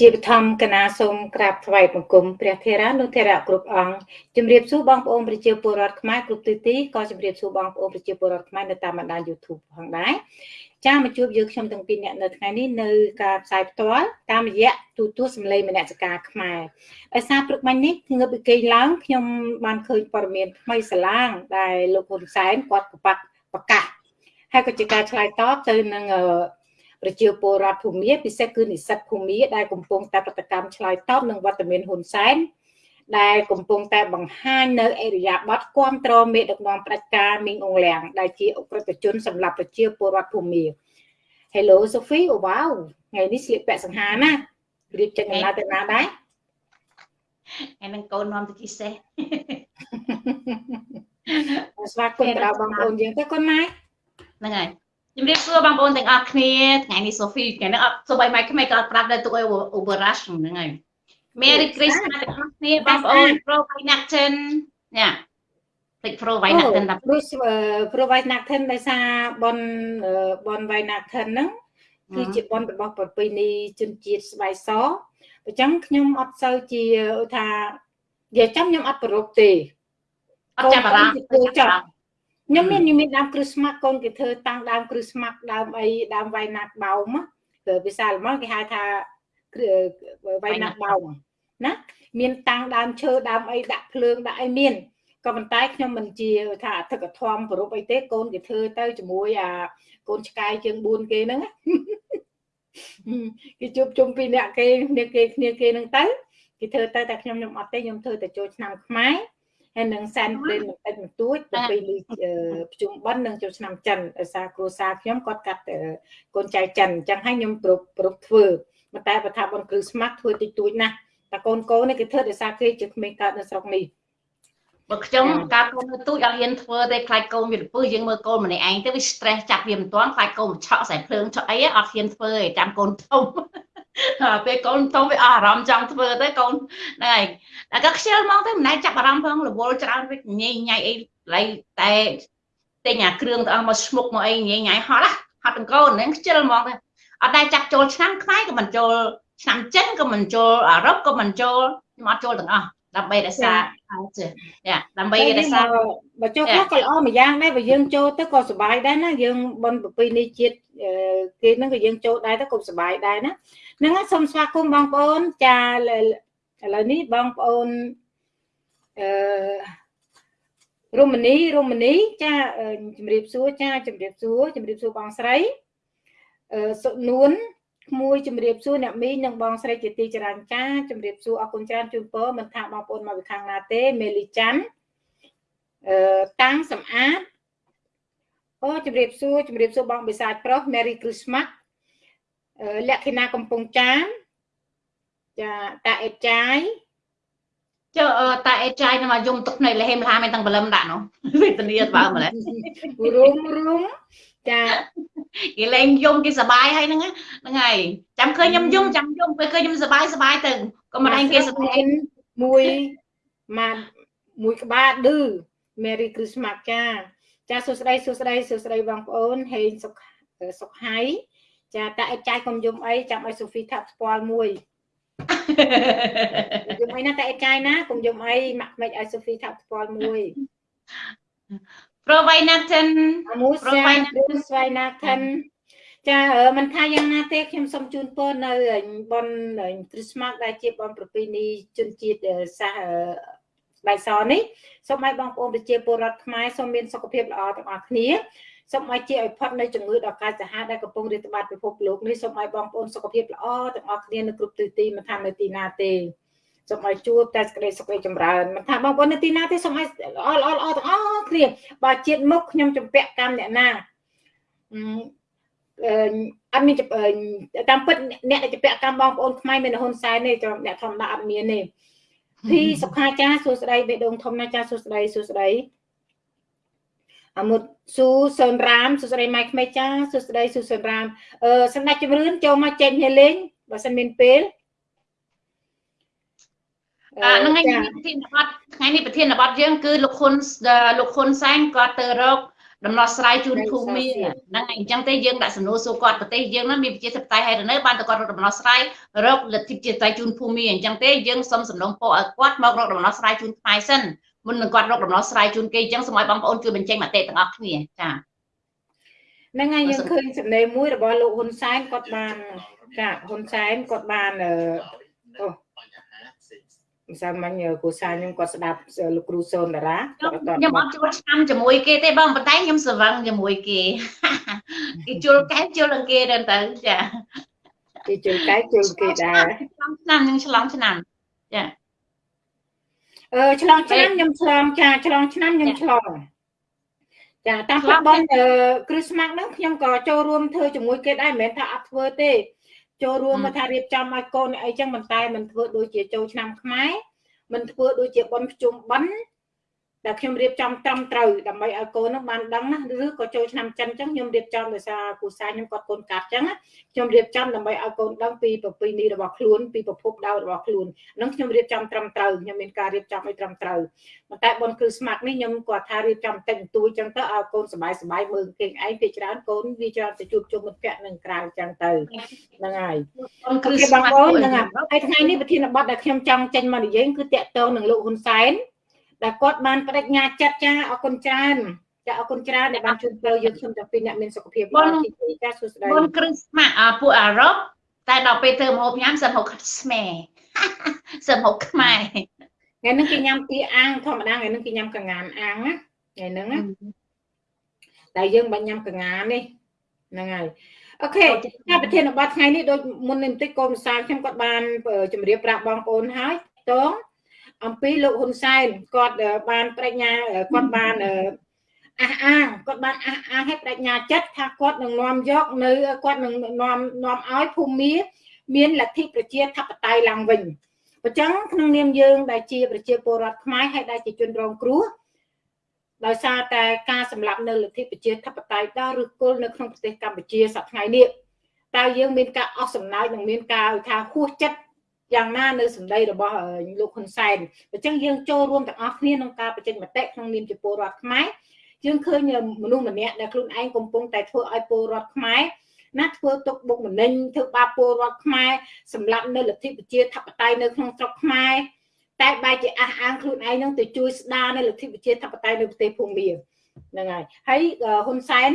ជាបឋមកណាសូមក្រាបថ្វាយបង្គំព្រះធេរានុធេរៈគ្រប់អង្គជំរាបសួរបងប្អូនប្រជាពលរដ្ឋខ្មែរគ្រប់ទិសទីក៏ជំរាបសួរបងប្អូនប្រជាពលរដ្ឋខ្មែរនៅតាមបណ្ដាញ YouTube ផងដែរចាមកជួបយើងខ្ញុំទាំងពីរនាក់នៅថ្ងៃនេះនៅការផ្សាយផ្ទាល់តាមរយៈទូទស្សន៍សម្លេងមនសិការខ្មែរដោយសារព្រឹកមិញនេះងើបពីគេងឡើងខ្ញុំបានឃើញព័ត៌មានថ្មីស្លាងដែលលោកហ៊ុនសែនគាត់ប្រកាសប្រកាសហើយក៏ជាការឆ្លើយតបទៅនឹង ប្រជាពលរដ្ឋភូមិពិសេសគឺនិស្សិតភូមិដែលកំពុងតែប្រតិកម្មឆ្លើយតបនឹងវត្តមានហ៊ុនសែនដែលកំពុងតែបង្ហាញនៅអេរិយាប័ត្រគ្រប់គ្រងមេដឹកនាំផ្ដាច់ការមីងអងលៀងដែលជាអ ுக ្រិតជនសម្រាប់ប្រជាពលរដ្ឋភូមិ Hello Sophie អូវ៉ាវថ្ងៃនេះស្លៀកពាក់សង្ហាណារៀបចេញដំណើរទៅណាដែរហើយនឹងកូននាំទៅជិះសេះស្វាគមន៍ដល់បងប្អូនយើងទៅកូនម៉ែហ្នឹងហើយ ជំរាបសួរបងប្អូនទាំងអស់គ្នាថ្ងៃនេះ Sophie ថ្ងៃនេះអត់សូម្បីម៉ៃក្មេងក៏អត់ប្រាប់ដែរទុកឲ្យ Overrush ហ្នឹងហើយ Merry Christmas ទាំងអស់គ្នាបងប្អូន Pro Vainachten ញ៉ាតិច Pro Vainachten ដល់ Pro Vainachten ដោយសារបនបន Vainachten ហ្នឹងគឺជាបនរបស់ប្រពៃណីជនជាតិស្បែកសអញ្ចឹងខ្ញុំអត់សូវជាថានិយាយចាំខ្ញុំអត់ប្រពទេអត់ចាប់អារម្មណ៍ចាប់ ខ្ញុំមានខ្ញុំមានដើមគ្រឹះស្មាក់កូនគេធ្វើតាំងដើមគ្រឹះស្មាក់ដើមអីដើមវៃណាត់បោមគឺភាសាល្មងគេហៅថាវៃណាត់បោមណាមានតាំងដើមឈើដើមអីដាក់ភ្លើងដាក់អីមានក៏ប៉ុន្តែខ្ញុំមិនជាថាអធិកធមប្រពអីទេកូនគេធ្វើទៅជាមួយអាកូនឆ្កែជើង4គេហ្នឹងគេជួបជុំពីអ្នកគេគ្នាគេគ្នាគេហ្នឹងទៅគេធ្វើទៅតែខ្ញុំខ្ញុំអត់ទេខ្ញុំធ្វើតែចូលឆ្នាំខ្មែរ ហើយនឹងសែនព្រេនបន្តិចបន្តួចទៅពីប្រជុំបិណ្ឌនឹងចូលឆ្នាំចិនដោយសារគ្រួសារខ្ញុំគាត់កាត់កូនចៅចិនអញ្ចឹងហើយខ្ញុំគ្រប់គ្រប់ធ្វើប៉ុន្តែបើថាបនគ្រឹះស្មាក់ធ្វើតិចតួចណាស់តែកូនកូននេះគេធ្វើដោយសារគេជាក្មេងកើតនៅស្រុកនេះបើខ្ញុំកាលកូននៅទូចអត់ហ៊ានធ្វើទេខ្លាចកូនវាពឹសយើងមើលកូនម្នាក់ឯងទៅវា stress ចាប់វាមិនទាន់ខ្លាចកូនឆក់ខ្សែភ្លើងឆក់អីអត់ហ៊ានធ្វើទេចាំកូនធំ ពេលកូនធំវាអស់អារម្មណ៍ចង់ធ្វើទៅកូនហ្នឹងហើយតែក៏ខ្ជិលមកទៅមិនណែចាប់អារម្មណ៍ផងរវល់ច្រើនវិញញ៉ៃញ៉ៃអីឡៃតែទិញអាគ្រឿងទៅអស់មកស្មុកមកអីញ៉ៃញ៉ៃហត់ហត់ទាំងកូនហ្នឹងខ្ជិលមកទៅអត់ដែរចាប់ចូលឆ្នាំខ្មែរក៏មិនចូលឆ្នាំចិនក៏មិនចូលអឺរ៉ុបក៏មិនចូលខ្ញុំអត់ចូលទាំងអស់ដើម្បីរក្សាចាដើម្បីរក្សាបើចូលខ្លះក៏ល្អមួយយ៉ាងដែរបើយើងចូលទៅក៏សុបាយដែរណាយើងបនប្រពៃណីជាតិគេហ្នឹងក៏យើងចូលដែរទៅក៏សុបាយដែរណា ហ្នឹងសូមស្វាគមន៍បងប្អូនចាឥឡូវនេះបងប្អូនអឺរមនីរមនីចាជំរាបសួរចាជំរាបសួរជំរាបសួរបងស្រីអឺសុនួនក្មួយជំរាបសួរអ្នកមីងនិងបងស្រីជាទីចរាញ់ចាជំរាបសួរអរគុណច្រើនជូនពរមិនថាបងប្អូនមកពីខាងណាទេមេលីច័ន្ទអឺតាំងសំអាតអូជំរាបសួរជំរាបសួរបងបិសាចប្រុស Merry Christmas លក្ខិណាកំពង់ចាមចាតាអេតចាយចុះតាអេតចាយនៅមកយំទឹកភ្នែកលហេមលហាមែនតាំងបលឹមដាក់នោះវេទនាបើម្លេះរុំរុំចាគេលេងយំគេសបាយហើយហ្នឹងហ្នឹងហើយចាំឃើញខ្ញុំយំចាំយំពេលឃើញខ្ញុំសបាយសបាយទៅក៏មិនឯងគេសបាយមួយមកមួយក្បាលឌឺ Merry Christmas ចាចាសួស្តីសួស្តីសួស្តីបងប្អូនហេងសុខសុខហៃ ចាតាអិតចាយកុំយំអីចាំឲ្យសូហ្វីថាប់ស្ពាល់មួយយំអីណាតាអិតចាយណាកុំយំអីម៉ាក់មិនឲ្យសូហ្វីថាប់ស្ពាល់មួយ Provainaten មួយស្វាយស្វាយណាថិនចាមិនថាយ៉ាងណាទេខ្ញុំសូមជូនពរនៅបនគ្រីស្មាស់ដែលជាបនប្រពៃណីជនជាតិសាសស្បែកសនេះសូមឲ្យបងប្អូនប្រជាពលរដ្ឋខ្មែរសូមមានសុខភាពល្អទាំងអស់គ្នា សូមឲ្យជាឲ្យផុតនៅជំងឺដ៏កាចសាហាវដែលកំពុងរាតត្បាតពិភពលោកនេះសូមឲ្យបងប្អូនសុខភាពល្អទាំងអស់គ្នានៅគ្រប់ទិសទីមិនថានៅទីណាទេសូមឲ្យជួបតែសេចក្តីសុខរីចម្រើនមិនថាបងប្អូននៅទីណាទេសូមឲ្យល្អល្អល្អទាំងអស់គ្នាបើជាតិមុខខ្ញុំចម្ពាក់កម្មអ្នកណាអឺអត់មានតាមពិតអ្នកដែលចម្ពាក់កម្មបងប្អូនខ្មែរមានហ៊ុនសែនទេអ្នកធម្មតាអត់មានទេពីសុខាចាសួស្តីបេដងធំណាចាសួស្តីសួស្តី អមុតស៊ូសូនរាមសួស្តីម៉ៃក្មេកចាសួស្តីស៊ូសូនរាមអឺសម្ដេចជំរឿនចូលមកចេញគ្នាលេងបើសិនមានពេលអាហ្នឹងឯងប្រធានបទថ្ងៃនេះប្រធានបទយើងគឺលោកហ៊ុនលោកហ៊ុនសែនគាត់ទៅរកដំណោះស្រាយជូនភូមិហ្នឹងហើយអញ្ចឹងទេយើងដាក់សំណួរសួរគាត់ប្រទេសយើងហ្នឹងមានប្រជាធិបតេយ្យហើយនៅបានតែគាត់រកដំណោះស្រាយរកលទ្ធិប្រជាធិបតេយ្យជូនភូមិអញ្ចឹងទេយើងសូមសំណូមពរឲ្យគាត់មករកដំណោះស្រាយជូនខ្មែរសិន មុននឹងគាត់រកដំណោះស្រាយជូនគេអញ្ចឹងសូមឲ្យបងប្អូនជួយបញ្ចេញមតិទាំងអស់គ្នាចាហ្នឹងហើយយើងឃើញសម្ដីមួយរបស់លោកហ៊ុនសែនគាត់បានចាហ៊ុនសែនគាត់បានអូមិនសាមិញគូសាខ្ញុំគាត់ស្ដាប់លោកគ្រូសូនតារាខ្ញុំអត់ជួលឆ្នាំជាមួយគេទេបងប៉ុន្តែខ្ញុំស្រវឹងជាមួយគេគេជួលកែជួលនឹងគេទៅទៅចាគេជួលកែជួលគេដែរឆ្នាំនឹងឆ្លងឆ្នាំចាអឺ ឆ្លងឆ្នាំខ្ញុំឆ្លងចាឆ្លងឆ្នាំខ្ញុំឆ្លងចាតាមប្រាប់បងគ្រីស្មាស់ហ្នឹងខ្ញុំក៏ចូលរួមធ្វើជាមួយគេដែរមិនមែនថាអត់ធ្វើទេចូលរួមមកថារៀបចំឲ្យកូនអីចឹងមិនតែមិនធ្វើដូចជាចូលឆ្នាំខ្មែរមិនធ្វើដូចជាប៉ុនភ្ជុំបិណ្ឌ តែខ្ញុំរៀបចំត្រឹមត្រូវដើម្បីឲ្យកូននឹងបានដឹងណាឬក៏ចូលឆ្នាំចិនអញ្ចឹងខ្ញុំរៀបចំដោយសារគូសាខ្ញុំគាត់កូនកាត់អញ្ចឹងខ្ញុំរៀបចំដើម្បីឲ្យកូនដឹងពីប្រពៃណីរបស់ខ្លួនពីប្រភពដើមរបស់ខ្លួនហ្នឹងខ្ញុំរៀបចំត្រឹមត្រូវខ្ញុំមានការរៀបចំឲ្យត្រឹមត្រូវប៉ុន្តែប៉ុនគឺស្មាត់នេះខ្ញុំគាត់ថារៀបចំតិចបន្តួចអញ្ចឹងទៅឲ្យកូនសบายសบายមើលគេឯងពីច្រើនកូនវាច្រើនទៅជួបជុំមិត្តភ័ក្តិនឹងក្រៅអញ្ចឹងទៅហ្នឹងហើយគឺបងប្អូនហ្នឹងហើយថ្ងៃនេះប្រធានបទដែលខ្ញុំចង់ចេញមកនិយាយគឺតាក់ទងនឹងលោកហ៊ុនសែន ដែលគាត់បានបដិញ្ញាចិត្តចាអរគុណច្រើនចាអរគុណច្រើនដែលបានជួយពើយើងខ្ញុំទាំងពីរអ្នកមានសុខភាពល្អទីចាសួស្តីបងគ្រីស្មាស់ពួកអារ៉ុបតែដល់ពេលធ្វើម្ហូបញ៉ាំសិនហូបស្មែសិនហូបខ្មែរថ្ងៃនេះគេញ៉ាំទីអាំងធម្មតាថ្ងៃនេះគេញ៉ាំកងានអាំងណាថ្ងៃហ្នឹងណាតែយើងបាញ់ញ៉ាំកងាននេះហ្នឹងហើយអូខេការប្រធានបទថ្ងៃនេះដូចមុននេះបន្តិចកូនសាលខ្ញុំគាត់បានជម្រាបប្រាប់បងប្អូនហើយតង អំពីលោកហ៊ុនសែនគាត់បានបញ្ញាគាត់បានអះអាងគាត់បានអះអាងឲ្យបញ្ញាចិត្តថាគាត់នឹងនាំយកនៅគាត់នឹងនាំនាំឲ្យភូមិមានលទ្ធិប្រជាធិបតេយ្យឡើងវិញអញ្ចឹងក្នុងនាមយើងដែលជាប្រជាពលរដ្ឋខ្មែរហើយដែលជាជនរងគ្រោះដោយសារតែការសម្លាប់នៅលទ្ធិប្រជាធិបតេយ្យដល់ឬគល់នៅក្នុងប្រទេសកម្ពុជាសប្តាហ៍ថ្ងៃនេះតើយើងមានការអស់សំណើចនិងមានការថាហួសចិត្ត យ៉ាងណានៅសម្ដីរបស់លោកហ៊ុនសែនអញ្ចឹងយើងចូលរួមទាំងអស់គ្នាក្នុងការបញ្ចេញមតិក្នុងនាមជាពលរដ្ឋខ្មែរយើងឃើញមនុស្សម្នាក់ដែលខ្លួនឯងកំពុងតែធ្វើឲ្យពលរដ្ឋខ្មែរណាធ្វើទុកបុកម្នេញធ្វើបាបពលរដ្ឋខ្មែរសម្រាប់នៅលទ្ធិប្រជាធិបតេយ្យនៅក្នុងស្រុកខ្មែរតែបែរជាអះអាងខ្លួនឯងនឹងទៅជួយស្ដារនៅលទ្ធិប្រជាធិបតេយ្យនៅប្រទេសភូមាហ្នឹងហើយហើយហ៊ុនសែន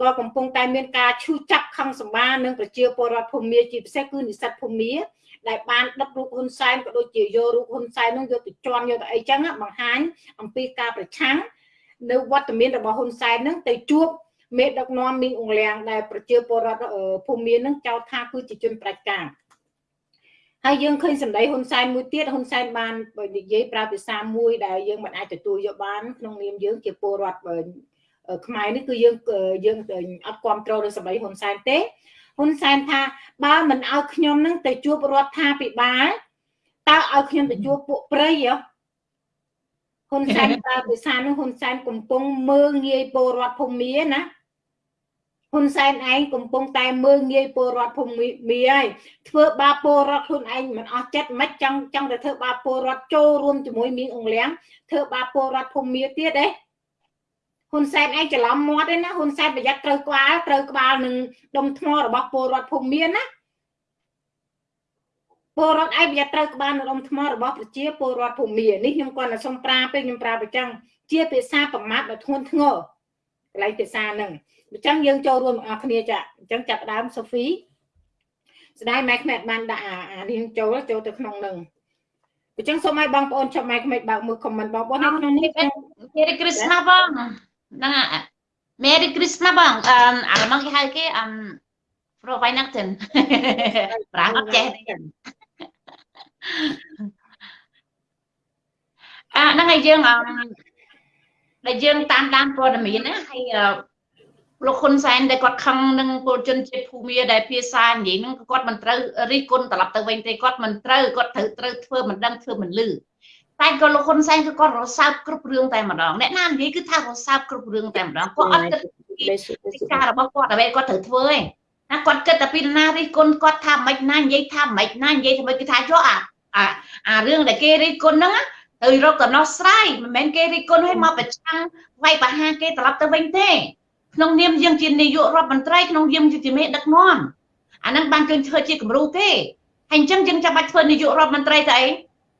ក៏កំពុងតែមានការឈឺចាប់ខឹងសម្បានឹងប្រជាពលរដ្ឋភូមាជាពិសេសគឺនិស្សិតភូមា ដែលបានដឹករូបហ៊ុនសែនក៏ដូចជាយករូបហ៊ុនសែននោះយកទៅជន់យកទៅអីចឹងបង្ហាញអំពីការប្រឆាំងនៅវត្តមានរបស់ហ៊ុនសែននឹងទៅជួបមេដឹកនាំមីងអង្លៀងដែលប្រជាពលរដ្ឋភូមិមាននឹងចោទថាគឺជាជនប្រជាការហើយយើងឃើញសម្ដីហ៊ុនសែនមួយទៀតហ៊ុនសែនបាននិយាយប្រើភាសាមួយដែលយើងមិនអាចទទួលយកបានក្នុងនាមយើងជាពលរដ្ឋខ្មែរនេះគឺយើងយើងអត់គ្រប់គ្រងនឹងសម្ដីហ៊ុនសែនទេ ហ៊ុនសែនថាបើមិនឲ្យខ្ញុំនឹងទៅជួបរដ្ឋាភិបាលតើឲ្យខ្ញុំទៅជួបពួកព្រៃហ៎ហ៊ុនសែនប្រើភាសានោះហ៊ុនសែនកំពុងមើងងាយពលរដ្ឋភូមិណាហ៊ុនសែនឯងកំពុងតែមើងងាយពលរដ្ឋភូមិមីហើយធ្វើបាបពលរដ្ឋខ្លួនឯងមិនអស់ចិត្តមិនចង់ចង់ទៅធ្វើបាបពលរដ្ឋចូលរួមជាមួយមីងអង្លៀងធ្វើបាបពលរដ្ឋភូមិមីទៀតទេ ហ៊ុនសែនឯងច្រឡំមាត់ទេណាហ៊ុនសែនប្រយ័ត្នត្រូវក្បាលត្រូវក្បាលនឹងដុំថ្មរបស់ពលរដ្ឋភូមិមានណាពលរដ្ឋឯងប្រយ័ត្នត្រូវក្បាលនឹងដុំថ្មរបស់ប្រជាពលរដ្ឋភូមិមាននេះខ្ញុំគាត់តែសុំប្រាពេកខ្ញុំប្រាប្រចឹងជាភាសាប្រមាថដ៏ធ្ងន់ធ្ងរកន្លែងភាសាហ្នឹងអញ្ចឹងយើងចូលរួមបងប្អូនគ្នាចាអញ្ចឹងចាប់ដើមសូហ្វីស្ដាយម៉ែក្មេតបានដាក់អានេះចូលចូលទៅក្នុងនឹងអញ្ចឹងសូមឲ្យបងប្អូនចាប់ម៉ែក្មេតបើកមើលខមមិនបងប្អូននៅក្នុងនេះមេរីគ្រីស្មាបង ហ្នឹង Merry Christmas បងអឺអាឡម៉ង់គេហៅគេអឺ Pro Weihnachten ប្រាំអត់ចេះទេអាហ្នឹងហើយយើងអឺដែលយើងតាមដានព័ត៌មានណាហើយលោកហ៊ុនសែនដែលគាត់ខឹងនឹងពលជនជាតិភូមាដែលភាសានិយាយហ្នឹងគាត់មិនត្រូវរិះគន់ត្រឡប់ទៅវិញទេគាត់មិនត្រូវគាត់ត្រូវត្រូវធ្វើមិនដឹងធ្វើមិនលឺ តែក៏លោកហ៊ុនសែនគឺគាត់រសើបគ្រប់រឿងតែម្ដងអ្នកណានិយាយគឺថារសើបគ្រប់រឿងតែម្ដងគាត់អត់គិតពីការរបស់គាត់អ្វីគាត់ត្រូវធ្វើឯងណាគាត់គិតតែពីណារិះគន់គាត់ថាមិនណានិយាយថាមិនណានិយាយថាមិនគឺថាចុះអាអារឿងដែលគេរិះគន់ហ្នឹងត្រូវរកដំណោះស្រាយមិនមែនគេរិះគន់ឲ្យមកប្រឆាំងវាយប្រហារគេត្រឡប់ទៅវិញទេក្នុងនាមយើងជានាយករដ្ឋមន្ត្រីក្នុងនាមជាមេដឹកនាំអាហ្នឹងបានគេធ្វើជាគំរូទេហើយអញ្ចឹងយើងចាំបាច់ធ្វើនាយករដ្ឋមន្ត្រីទៅអី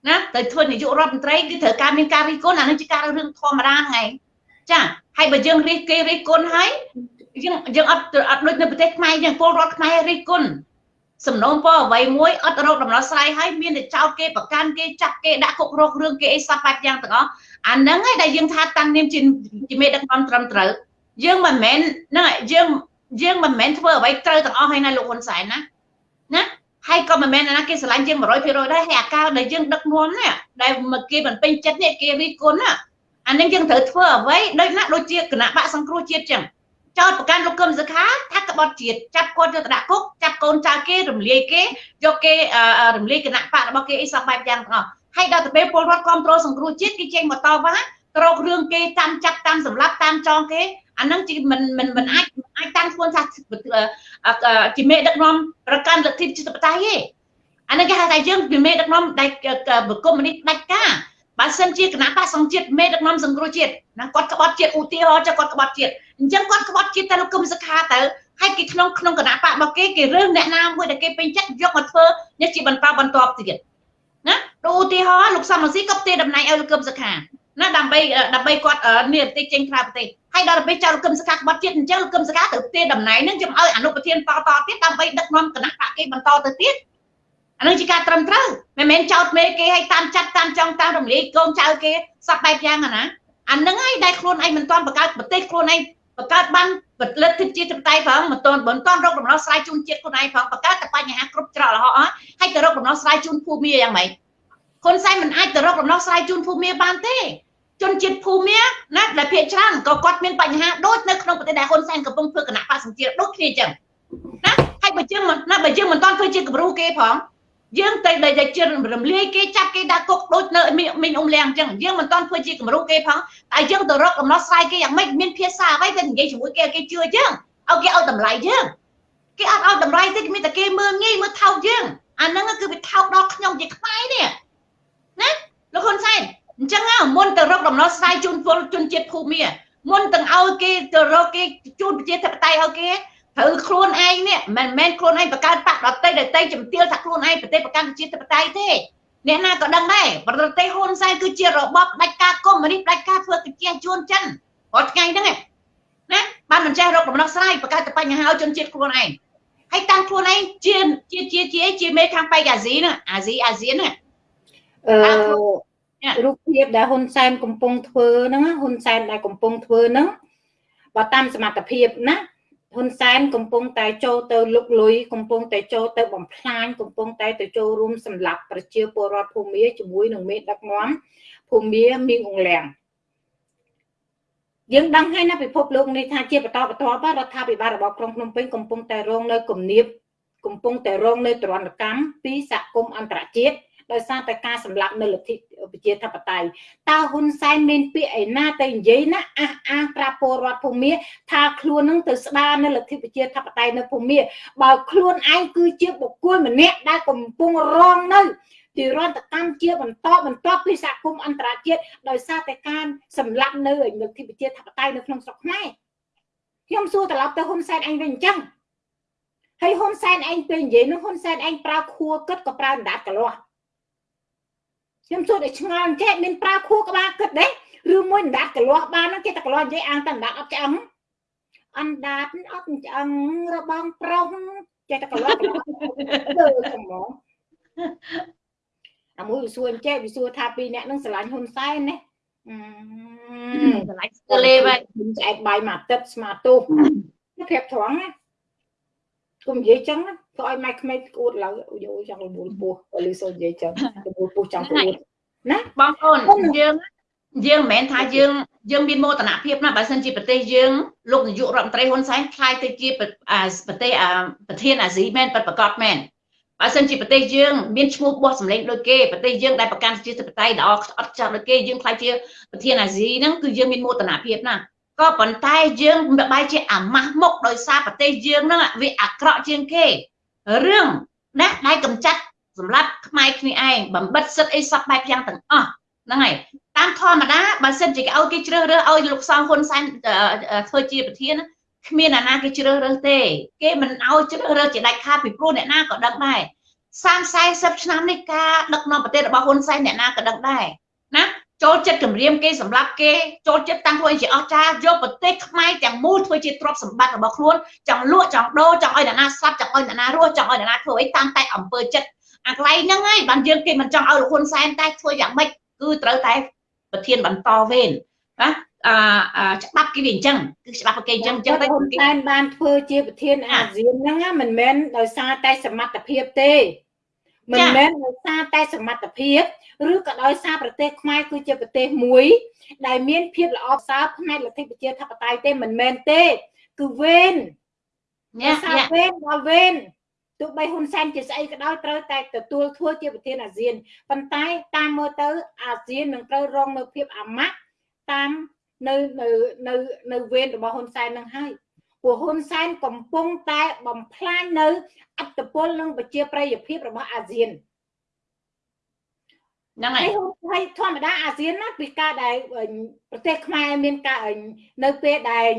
ណាទៅធ្វើនាយករដ្ឋមន្ត្រីគឺត្រូវការមានការរិះគន់អានឹងជាការរឿងធម្មតាហ្នឹងឯងចាហើយបើយើងរិះគេរិះគន់ហើយយើងយើងអត់អត់ដូចនៅប្រទេសខ្មែរយើងពលរដ្ឋខ្មែររិះគន់សំណូមពរអ្វីមួយអត់រកដំណោះស្រាយហើយមានតែចោតគេប្រកាន់គេចាប់គេដាក់គុករករឿងគេអីសពបែបយ៉ាងទាំងអស់អាហ្នឹងឯងដែលយើងថាតាំងនាមជាជាមេដឹកនាំត្រឹមត្រូវយើងមិនមែនហ្នឹងយើងយើងមិនមែនធ្វើអ្វីត្រូវទាំងអស់ហើយណាលោកហ៊ុនសែនណាណា ហើយក៏មិនមែនណាគេស្រឡាញ់យើង100%ដែរហើយអាការដែលយើងដឹកនាំនេះដែលមកគេមិនពេញចិត្តនេះគេរិះគន់ណាអានឹងយើងត្រូវធ្វើអ្វីដូចណាដូចជាគណៈបកសង្គ្រោះជាតិចឹងចោតប្រកាន់លោកកឹមសុខាថាក្បត់ជាតិចាប់គាត់យកទៅដាក់គុកចាប់កូនចៅគេរំលាយគេយកគេរំលាយគណៈបករបស់គេអីសពបែបយ៉ាងទាំងអស់ហើយដល់ទៅពេលពលរដ្ឋគ្រប់គ្រងសង្គ្រោះជាតិគេចេញមកតវ៉ាក្រោករឿងគេតាមចាប់តាមសម្លាប់តាមចងគេ អានឹងជាមិនមិនមិនអាចអាចតាំងខ្លួនថាជាមេដឹកនាំប្រកាន់លទ្ធិជាតិបតៃទេអានឹងគេហៅថាយើងជាមេដឹកនាំដែលបកុំនេះដាច់ការបើសិនជាគណៈបកសង្ជាតិមេដឹកនាំសង្គ្រោះជាតិណាគាត់ក្បត់ជាតិឧទាហរណ៍ចុះគាត់ក្បត់ជាតិអញ្ចឹងគាត់ក្បត់ជាតិតែលោកគុំសខាទៅហើយគេក្នុងក្នុងគណៈបករបស់គេគេរើសអ្នកណាមួយដែលគេពេញចិត្តយកមកធ្វើនេះជាបន្តបន្តទៀតណាឧទាហរណ៍លោកសំរងស៊ីក៏ផ្ទេរតំណែងឲ្យលោកគុំសខាណាដើម្បីដើម្បីគាត់និរតិចេញក្រៅប្រទេស ហើយដល់ពេលចៅលោកកឹមសកាក្បត់ជាតិអញ្ចឹងលោកកឹមសកាត្រូវផ្ទេរតំណែងនឹងជំឲ្យអនុប្រធានតតទៀតដើម្បីដឹកនាំគណៈបកគេបន្តទៅទៀតអានឹងជាការត្រឹមត្រូវមិនមែនចោតមេគេឲ្យតាមចាត់តាមចង់តាមរំលាយកូនចៅគេសពបែបយ៉ាងណាអានឹងហើយដែលខ្លួនឯងមិនទាន់បង្កើតប្រទេសខ្លួនឯងបង្កើតបានពលិទ្ធិជាតិបតៃផងមិនទាន់មិនទាន់រកដំណោះស្រាយជូនជាតិខ្លួនឯងផងបង្កើតតែបញ្ហាគ្រប់ច្រករហោអស់ហើយទៅរកដំណោះស្រាយជូនភូមិយ៉ាងម៉េចហ៊ុនសែនមិនអាចទៅរកដំណោះស្រាយជូនភូមិបានទេ ជនជាតិភូមិណាដែលភាគច្រើនក៏គាត់មានបញ្ហាដូចនៅក្នុងប្រទេសដែលហ៊ុនសែនកំពុងធ្វើគណៈបកសង្ជាតិដូចគ្នាអញ្ចឹងណាហើយបើយើងណាបើយើងមិនតន់ធ្វើជាគំរូគេផងយើងទៅដែលជិះរំលាយគេចាប់គេដាក់គុកដូចនៅមីងអ៊ុំលៀងអញ្ចឹងយើងមិនតន់ធ្វើជាគំរូគេផងតែយើងទៅរកដំណោះស្រាយគេយ៉ាងម៉េចមានភាសាអ្វីទៅនិយាយជាមួយគេគេជឿយើងឲ្យគេឲ្យតម្លៃយើងគេអត់ឲ្យតម្លៃទេគេមានតែគេមើលងាយមើលថោកយើងអាហ្នឹងគឺវាថោកដល់ខ្ញុំជាខ្មែរនេះណាលោកហ៊ុនសែន អញ្ចឹងមុនទៅរកដំណោះស្រាយជូនពលជនជាតិភូមិមុនទាំងឲ្យគេទៅរកគេជូនប្រជាធិបតេយ្យឲ្យគេត្រូវខ្លួនឯងនេះមិនមែនខ្លួនឯងបង្កើតបកដតីដតីជំទាលថាខ្លួនឯងប្រទេសប្រកាន់ប្រជាធិបតេយ្យទេអ្នកណាក៏ដឹងដែរប្រទេសហ៊ុនសែនគឺជារបបដាច់ការកុម្មុយនីសដាច់ការធ្វើកិច្ចជួនចិនរាល់ថ្ងៃហ្នឹងណាបានមិនចេះរកដំណោះស្រាយបង្កើតតែបញ្ហាឲ្យជនជាតិខ្លួនឯងហើយតាំងខ្លួនឯងជាជាជាជាជាមេខាងបៃអាស៊ីហ្នឹងអាស៊ីអាស៊ានហ្នឹងអឺ រូបភាពដែលហ៊ុនសែនកំពុងធ្វើហ្នឹងហ៊ុនសែនដែលកំពុងធ្វើហ្នឹងបើតាមសមត្ថភាពណាហ៊ុនសែនកំពុងតែចូលទៅលុកលុយកំពុងតែចូលទៅបំផ្លាញកំពុងតែទៅចូលរួមសម្លាប់ប្រជាពលរដ្ឋភូមាជាមួយនឹងមេដឹកនាំភូមាមីងអងលៀងយើងដឹងហើយណាពិភពលោកនេះថាជាបន្តបន្ទាប់រដ្ឋាភិបាលរបស់ក្រុងភ្នំពេញកំពុងតែរងនៅគំនាបកំពុងតែរងនៅទរណកម្មពីសហគមន៍អន្តរជាតិ ដោយសារតែការសម្លាប់នៅលទ្ធិប្រជាធិបតេយ្យតើហ៊ុនសែនមានពាក្យឯណាទៅនិយាយណាអះអាងប្រាប់ពលរដ្ឋភូមិថាខ្លួននឹងទៅស្ដារនៅលទ្ធិប្រជាធិបតេយ្យនៅភូមិបើខ្លួនឯងគឺជាបុគ្គលម្នាក់ដែលកំពុងរងនៅទីរន្តកម្មជាបន្តបន្តពីសហគមន៍អន្តរជាតិដោយសារតែការសម្លាប់នៅលទ្ធិប្រជាធិបតេយ្យនៅក្នុងស្រុកខ្មែរខ្ញុំសួរត្រឡប់ទៅហ៊ុនសែនអញវិញអញ្ចឹងហើយហ៊ុនសែនឯងពេលនិយាយនោះហ៊ុនសែនឯងប្រើខួរគិតក៏ប្រើអណ្ដាតកលាស់ ខ្ញុំសួរតែឆ្ងល់ចេះមានប្រើខួរក្បាលគិតទេឬមួយអណ្ដាតកលាស់បានគេតែកលាស់និយាយអាងតែអណ្ដាតអត់ឆ្អឹងអណ្ដាតអត់ឆ្អឹងរបងប្រុសចេះតែកលាស់កលាស់ទៅហ្មងអាមួយវាសួរចេះវាសួរថាពីរអ្នកនឹងស្រឡាញ់ហ៊ុនសែនណាស្រឡាញ់ស្ទើលេវិញឆ្អែតបាយមួយអាទិត្យស្មាទូប្រៀបត្រង់ណាគុំនិយាយចឹងណា ធ្វើឲ្យម៉ែក្មេងក្អួតឡើងយោចង់លមូលពោះលឺសូនិយាយចឹងលមូលពោះចង់ក្អួតណាបងប្អូនយើងយើងមិនមែនថាយើងយើងមានមោទនភាពណាបើសិនជាប្រទេសយើងលោកនាយករដ្ឋមន្ត្រីហ៊ុនសែនខ្លាយទៅជាប្រទេសប្រធានអាស៊ីមែនប្រកាសមែនបើសិនជាប្រទេសយើងមានឈ្មោះបោះសម្លេងដូចគេប្រទេសយើងដែលប្រកាន់ជាធិបតេយ្យល្អអត់ចាស់ដូចគេយើងខ្លាយជាប្រធានអាស៊ីហ្នឹងគឺយើងមានមោទនភាពណាក៏ប៉ុន្តែយើងបែរជាអាម៉ាស់មុខដោយសារប្រទេសយើងហ្នឹងវាអាក្រក់ជាងគេ រឿងណាដែលកំចាត់សម្រាប់ខ្មែរគ្នាឯងបំបិតសិទ្ធអីសពបែបយ៉ាងទាំងអស់ហ្នឹងហើយតាមធម្មតាបើសិនជាគេឲ្យគេជ្រើសរើសឲ្យលោកសំហ៊ុនសែនធ្វើជាប្រធានគ្មានអ្នកណាគេជ្រើសរើសទេ គេមិនឲ្យជ្រើសរើសជាដាច់ខាតពីព្រោះអ្នកណាក៏ដឹងដែរ30 40ឆ្នាំនេះការដឹកនាំប្រទេសរបស់ហ៊ុនសែនអ្នកណាក៏ដឹងដែរណា ចូលចិត្តគម្រាមគេសម្រាប់គេចូលចិត្តតាំងខ្លួនជាអស្ចារ្យយកប្រទេសខ្មែរទាំងមូលធ្វើជាទ្រព្យសម្បត្តិរបស់ខ្លួនចង់លក់ចង់ដូរចង់ឲ្យអ្នកណាស្លាប់ចង់ឲ្យអ្នកណារស់ចង់ឲ្យអ្នកណាធ្វើអីតាមតែអំពើចិត្តអាកន្លែងហ្នឹងហើយបានយើងគេមិនចង់ឲ្យលោកហ៊ុនសែនតែធ្វើយ៉ាងម៉េចគឺត្រូវតែប្រធានបន្តវេនណាអឺច្បាប់គេវាអញ្ចឹងគឺច្បាប់គេអញ្ចឹងអញ្ចឹងតែហ៊ុនសែនបានធ្វើជាប្រធានអាស៊ានហ្នឹងមិនមែនដោយសារតែសមត្ថភាពទេមិនមែនដោយសារតែសមត្ថភាព ឬក៏ដោយសារប្រទេសខ្មែរគឺជាប្រទេសមួយ ដែលមានភាពល្អប្រសើរផ្នែកលទ្ធិប្រជាធិបតេយ្យទេមិនមែនទេគឺវេនញ៉ាំវេនដល់វេនទោះបីហ៊ុនសែនជាស្អីក៏ដោយត្រូវតែទទួលធ្វើជាប្រធានអាស៊ានប៉ុន្តែតាមមើលទៅអាស៊ាននឹងត្រូវរងនៅភាពអាម៉ាស់តាមនៅនៅនៅនៅវេនរបស់ហ៊ុនសែននឹងហើយព្រោះហ៊ុនសែនកំពុងតែបំផ្លាញនៅអត្តពលនិងប្រជាប្រិយភាពរបស់អាស៊ាន ហ្នឹងហើយហើយធម្មតាអាស៊ានណាពីការដែលប្រទេសខ្មែរមានការនៅពេលដែល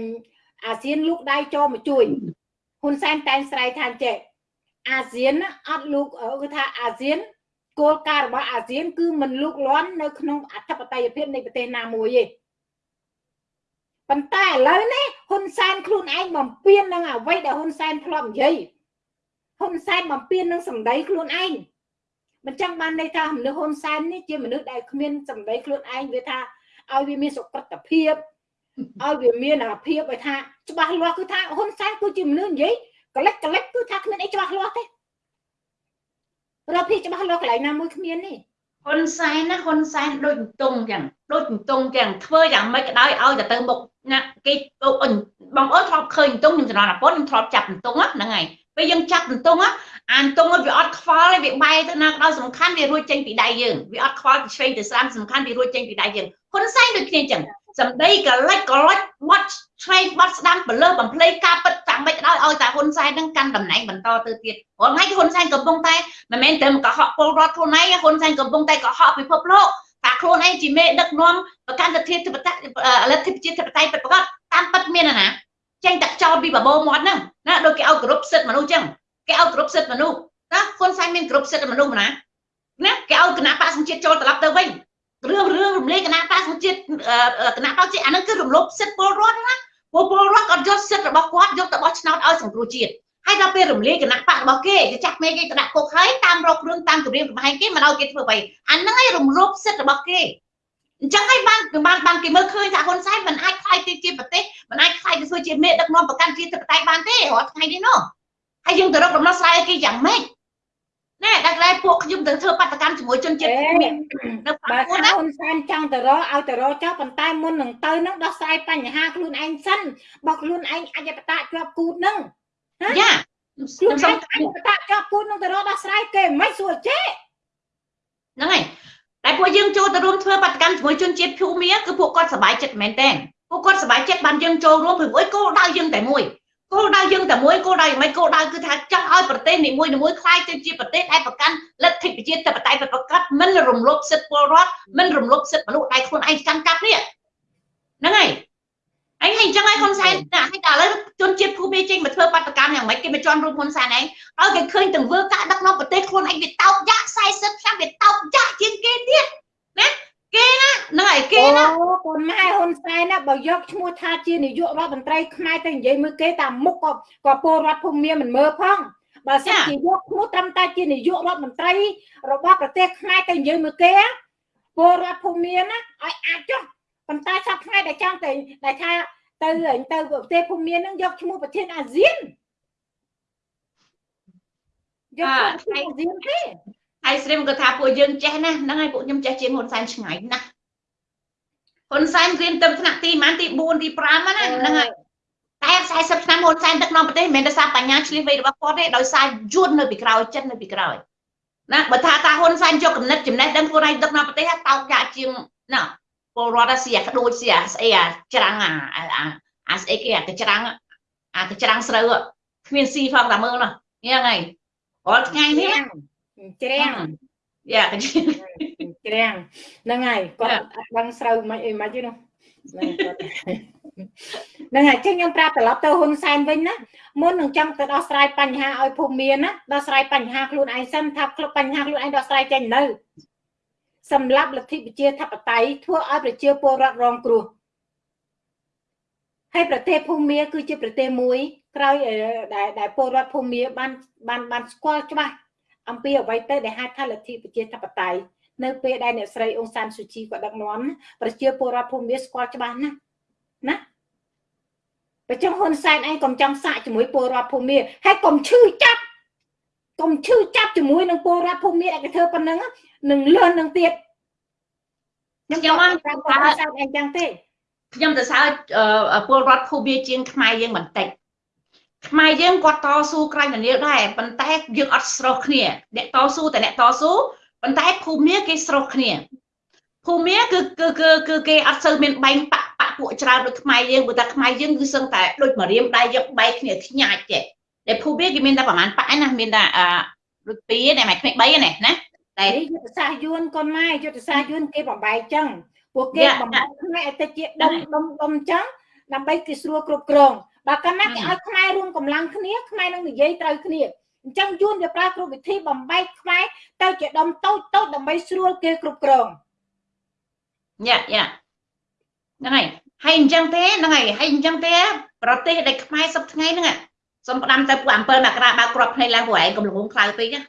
អាស៊ានលូកដៃចូលមកជួយហ៊ុនសែនតែងស្រ័យថាចេះអាស៊ានអត់លូកគឺថាអាស៊ានគោលការណ៍របស់អាស៊ាន គឺមិនលូកលាន់នៅក្នុងអធិបតេយ្យភាពនៃប្រទេសណាមួយទេប៉ុន្តែឥឡូវនេះហ៊ុនសែនខ្លួនឯងបំពេញនឹងអ្វីដែលហ៊ុនសែនធ្លាប់និយាយហ៊ុនសែនបំពេញនឹងសម្ដីខ្លួនឯង មិនចឹងបានន័យថាមនុស្សហ៊ុនសែននេះជាមនុស្សដែលគ្មានសម្ដីខ្លួនឯងវាថាឲ្យវាមានសុក្រិតភាពឲ្យវាមានអាភាពឲ្យថាច្បាស់លាស់គឺថាហ៊ុនសែនគឺជាមនុស្សនិយាយកលិចកលិចគឺថាគ្មានអីច្បាស់លាស់ទេរកភាពច្បាស់លាស់កន្លែងណាមួយគ្មានទេហ៊ុនសែនណាហ៊ុនសែនដូចទងចឹងដូចទងចឹងធ្វើយ៉ាងម៉េចក៏ដោយឲ្យទៅទៅមុខ ណាគេបងអូនធ្លាប់ឃើញទងខ្ញុំចំណន់អាប៉ុនខ្ញុំធ្លាប់ចាប់ទងហ្នឹងហើយពេលយើងចាប់ទងអានទងវាអត់ខ្វល់វាបែរទៅណាក៏ដោយសំខាន់វារួចចេញពីដៃយើងវាអត់ខ្វល់ពីឆ្វេងទៅស្ដាំសំខាន់វារួចចេញពីដៃយើងហ៊ុនសែនដូចគ្នាចឹងសម្ដីកលិចកលិចបត់ឆ្វេងបត់ស្ដាំបលើបំភ្លៃការពិតតាមមិនដោយឲ្យតែហ៊ុនសែននឹងកាន់តំណែងបន្តទៅទៀតព្រោះថ្ងៃហ៊ុនសែនកំពុងតែមិនមែនតែកុហកពលរដ្ឋខ្លួនឯងហ៊ុនសែនកំពុងតែកុហកពិភពលោក ថាខ្លួនឯងជាមេដឹកនាំប្រកាន់លទ្ធិធិបតេយ្យលទ្ធិប្រជាធិបតេយ្យពិតប្រាកដតាមពិតមានណាចេញតែចោលពីបបោមាត់ហ្នឹងណាដូចគេឲ្យគ្រប់សិទ្ធិមនុស្សចឹងគេឲ្យគ្រប់សិទ្ធិមនុស្សណាហ៊ុនសែនមានគ្រប់សិទ្ធិមនុស្សណាណាគេឲ្យគណៈបកសង្ជាតិចូលត្រឡប់ទៅវិញរឿងរឿងរំលែកគណៈបកសង្ជាតិគណៈបកជាតិអានឹងគឺរំលោភសិទ្ធិពលរដ្ឋណាពលពលរដ្ឋគាត់យកសិទ្ធិរបស់គាត់យកទៅបោះឆ្នោតឲ្យសង្គ្រោះជាតិ ហើយដល់ពេលរំលាយគណៈបករបស់គេគេចាក់មេគេទៅដាក់គុកហើយតាមរករឿងតាមគម្រាមកំហែងគេមិនឲ្យគេធ្វើអ្វីអាហ្នឹងឯងរំលោភសិទ្ធិរបស់គេអញ្ចឹងហើយបានបានបានគេមើលឃើញថាហ៊ុនសែនមិនអាចខ្លាយទៅជាប្រទេសមិនអាចខ្លាយទៅធ្វើជាមេដឹកនាំប្រកាន់ជាតិបតេយ្យបានទេរាល់ថ្ងៃនេះនោះហើយយើងទៅរកដំណោះស្រាយគេយ៉ាងម៉េចណែដល់តែពួកខ្ញុំទៅធ្វើបាតកម្មជាមួយជនជាតិមាននៅបាត់ណាហ៊ុនសែនចង់ទៅរកឲ្យទៅរកចោលប៉ុន្តែមុននឹងទៅនឹងដោះស្រាយបញ្ហាខ្លួនឯងសិនបើខ្លួនឯងអញ្ញបតៈជាប់គូតនឹង យ៉ាខ្លួនឯងអញ្ញបតៈជាប់គូតនឹងទៅរកដោះស្រាយគេមិនសួរចេហ្នឹងហើយតែពួកយើងចូលទៅរួមធ្វើបាតកម្មជាមួយជនជាតិភូមាគឺពួកគាត់សប្បាយចិត្តមែនតើពួកគាត់សប្បាយចិត្តបានយើងចូលរួមព្រោះអីគោលដៅយើងតែមួយគោលដៅយើងតែមួយគោលដៅយ៉ាងម៉េចគោលដៅគឺថាចង់ឲ្យប្រទេសនីមួយៗខ្លាយទៅជាប្រទេសដែលប្រកាន់លទ្ធិប្រជាធិបតេយ្យប្រកាសមិនរំលោភសិទ្ធិពលរដ្ឋមិនរំលោភសិទ្ធិមនុស្សដែលខ្លួនឯងកាន់កាប់នេះហ្នឹងហើយ អញហើយអញ្ចឹងហើយហ៊ុនសែនតែឲ្យតែឥឡូវជនជាតិភូមិចេញមកធ្វើបាតកម្មយ៉ាងម៉េចគេមិនជន់រួមហ៊ុនសែនឯងឲ្យគេឃើញទាំងធ្វើការដឹកនាំប្រទេសខ្លួនឯងវាតោកយ៉ាក់40ឆ្នាំវាតោកយ៉ាក់ជាងគេទៀតណាគេណាហ្នឹងហើយគេណាអូកូនម៉ែហ៊ុនសែនណាបើយកឈ្មោះថាជានាយករដ្ឋមន្ត្រីខ្មែរទៅនិយាយមើលគេតាមមុខក៏ក៏ពលរដ្ឋភូមិមានមិនមើលផងបើសិនជាយកឈ្មោះត្រឹមតែជានាយករដ្ឋមន្ត្រីរបស់ប្រទេសខ្មែរទៅនិយាយមើលគេពលរដ្ឋភូមិមានណាឲ្យអាចចុះ ប៉ុន្តែសប្តាហ៍ថ្ងៃដែលចង់ទៅដែលថាទៅទៅប្រទេសភូមិមាននឹងយកឈ្មោះប្រធានអាស៊ានយកឈ្មោះអាស៊ានទេហើយស្រីមក៏ថាពួកយើងចេះណាហ្នឹងហើយពួកខ្ញុំចេះជាងហ៊ុនសែនឆ្ងាយណាស់ហ៊ុនសែនរៀនទៅថ្នាក់ទីម៉ានទី4ទី5ណាហ្នឹងហើយតែ40ឆ្នាំហ៊ុនសែនដឹកនាំប្រទេសមិនមែនដោយសារបញ្ញាឆ្លៀសវៃរបស់គាត់ទេដោយសារយួននៅពីក្រោយចិត្តនៅពីក្រោយណាបើថាតាហ៊ុនសែនយកកំណត់ចំណេះដឹងខ្លួនឯងដឹកនាំប្រទេសតោកយ៉ាជាងណា ពលរដ្ឋស៊ីអាខ្ដូចស៊ីអាស្អីអាច្រាំងអាអាស្អីគេអាកច្រាំងអាកច្រាំងស្រូវគ្មានស៊ីផងតែមើលនោះហ្នឹងហើយរាល់ថ្ងៃនេះច្រាំងយ៉ាច្រាំងហ្នឹងហើយគាត់អត់ដឹងស្រូវមិនអីមិនទេនោះហ្នឹងគាត់ហ្នឹងហើយចឹងខ្ញុំប្រាប់ត្រឡប់ទៅហ៊ុនសែនវិញណាមុននឹងចង់ទៅដោះស្រាយបញ្ហាឲ្យភូមិមានណាដោះស្រាយបញ្ហាខ្លួនឯងសិនថាគ្រប់បញ្ហាខ្លួនឯងដោះស្រាយចេញនៅ សម្រាប់លទ្ធិប្រជាធិបតេយ្យធ្វើឲ្យប្រជាពលរដ្ឋរងគ្រោះហើយប្រទេសភូមាគឺជាប្រទេសមួយក្រោយដែលដែលពលរដ្ឋភូមាបានបានបានស្គាល់ច្បាស់អំពីអ្វីទៅដែលហៅថាលទ្ធិប្រជាធិបតេយ្យនៅពេលដែលអ្នកស្រីអ៊ុងសានស៊ូជីក៏ដឹកនាំប្រជាពលរដ្ឋភូមាស្គាល់ច្បាស់ណាស់ណាបើចឹងហ៊ុនសែនឯងកុំចង់សាកជាមួយពលរដ្ឋភូមាហើយកុំឈឺចាប់កុំ ឈឺចាប់ជាមួយនឹងពលរដ្ឋភូមាដែលគេធ្វើប៉ុណ្ណឹងនឹងលឿននឹងទៀតខ្ញុំអត់ប្រាប់ហ៊ុនសែនឯងចឹងទេខ្ញុំទៅសើពលរដ្ឋភូមាជាងខ្មែរយើងបន្តិចខ្មែរយើងគាត់តស៊ូក្រៃមនាលដែរប៉ុន្តែយើងអត់ស្រោះគ្នាអ្នកតស៊ូតែអ្នកតស៊ូប៉ុន្តែភូមាគេស្រោះគ្នាភូមាគឺគឺគឺគឺគេអត់សូវមានបែងបាក់បាក់ពួកច្រើនដូចខ្មែរយើងព្រោះតែខ្មែរយើងគឺសឹងតែដូចមករៀមដៃយកបែកគ្នាខ្ញាច់ទេ តែភូមាគេមានតែប្រហែលបាក់ណាមានតែអឺដូចពីរតែមិនក្មេង3ណាណាតែយុទ្ធសាស្ត្រយួនកូនម៉ែយុទ្ធសាស្ត្រយួនគេបំបែកចឹងពួកគេបំបែកខ្មែរឲ្យទៅជាដុំដុំដុំចឹងដើម្បីគេស្រួលគ្រប់គ្រងបើកាលណាគេឲ្យខ្មែររួមកម្លាំងគ្នាខ្មែរនឹងនិយាយត្រូវគ្នាអញ្ចឹងយួនវាប្រើគ្រប់វិធីបំបែកខ្មែរទៅជាដុំតូចតូចដើម្បីស្រួលគេគ្រប់គ្រងយ៉ាយ៉ាហ្នឹងហើយហើយអញ្ចឹងទេហ្នឹងហើយហើយអញ្ចឹងទេប្រទេសដែលខ្មែរសពថ្ងៃហ្នឹង សុំផ្ដាំទៅពួក7មករាបើក្របភ្នែកឡើងពួកឯងកុំលងខ្លៅពេកណា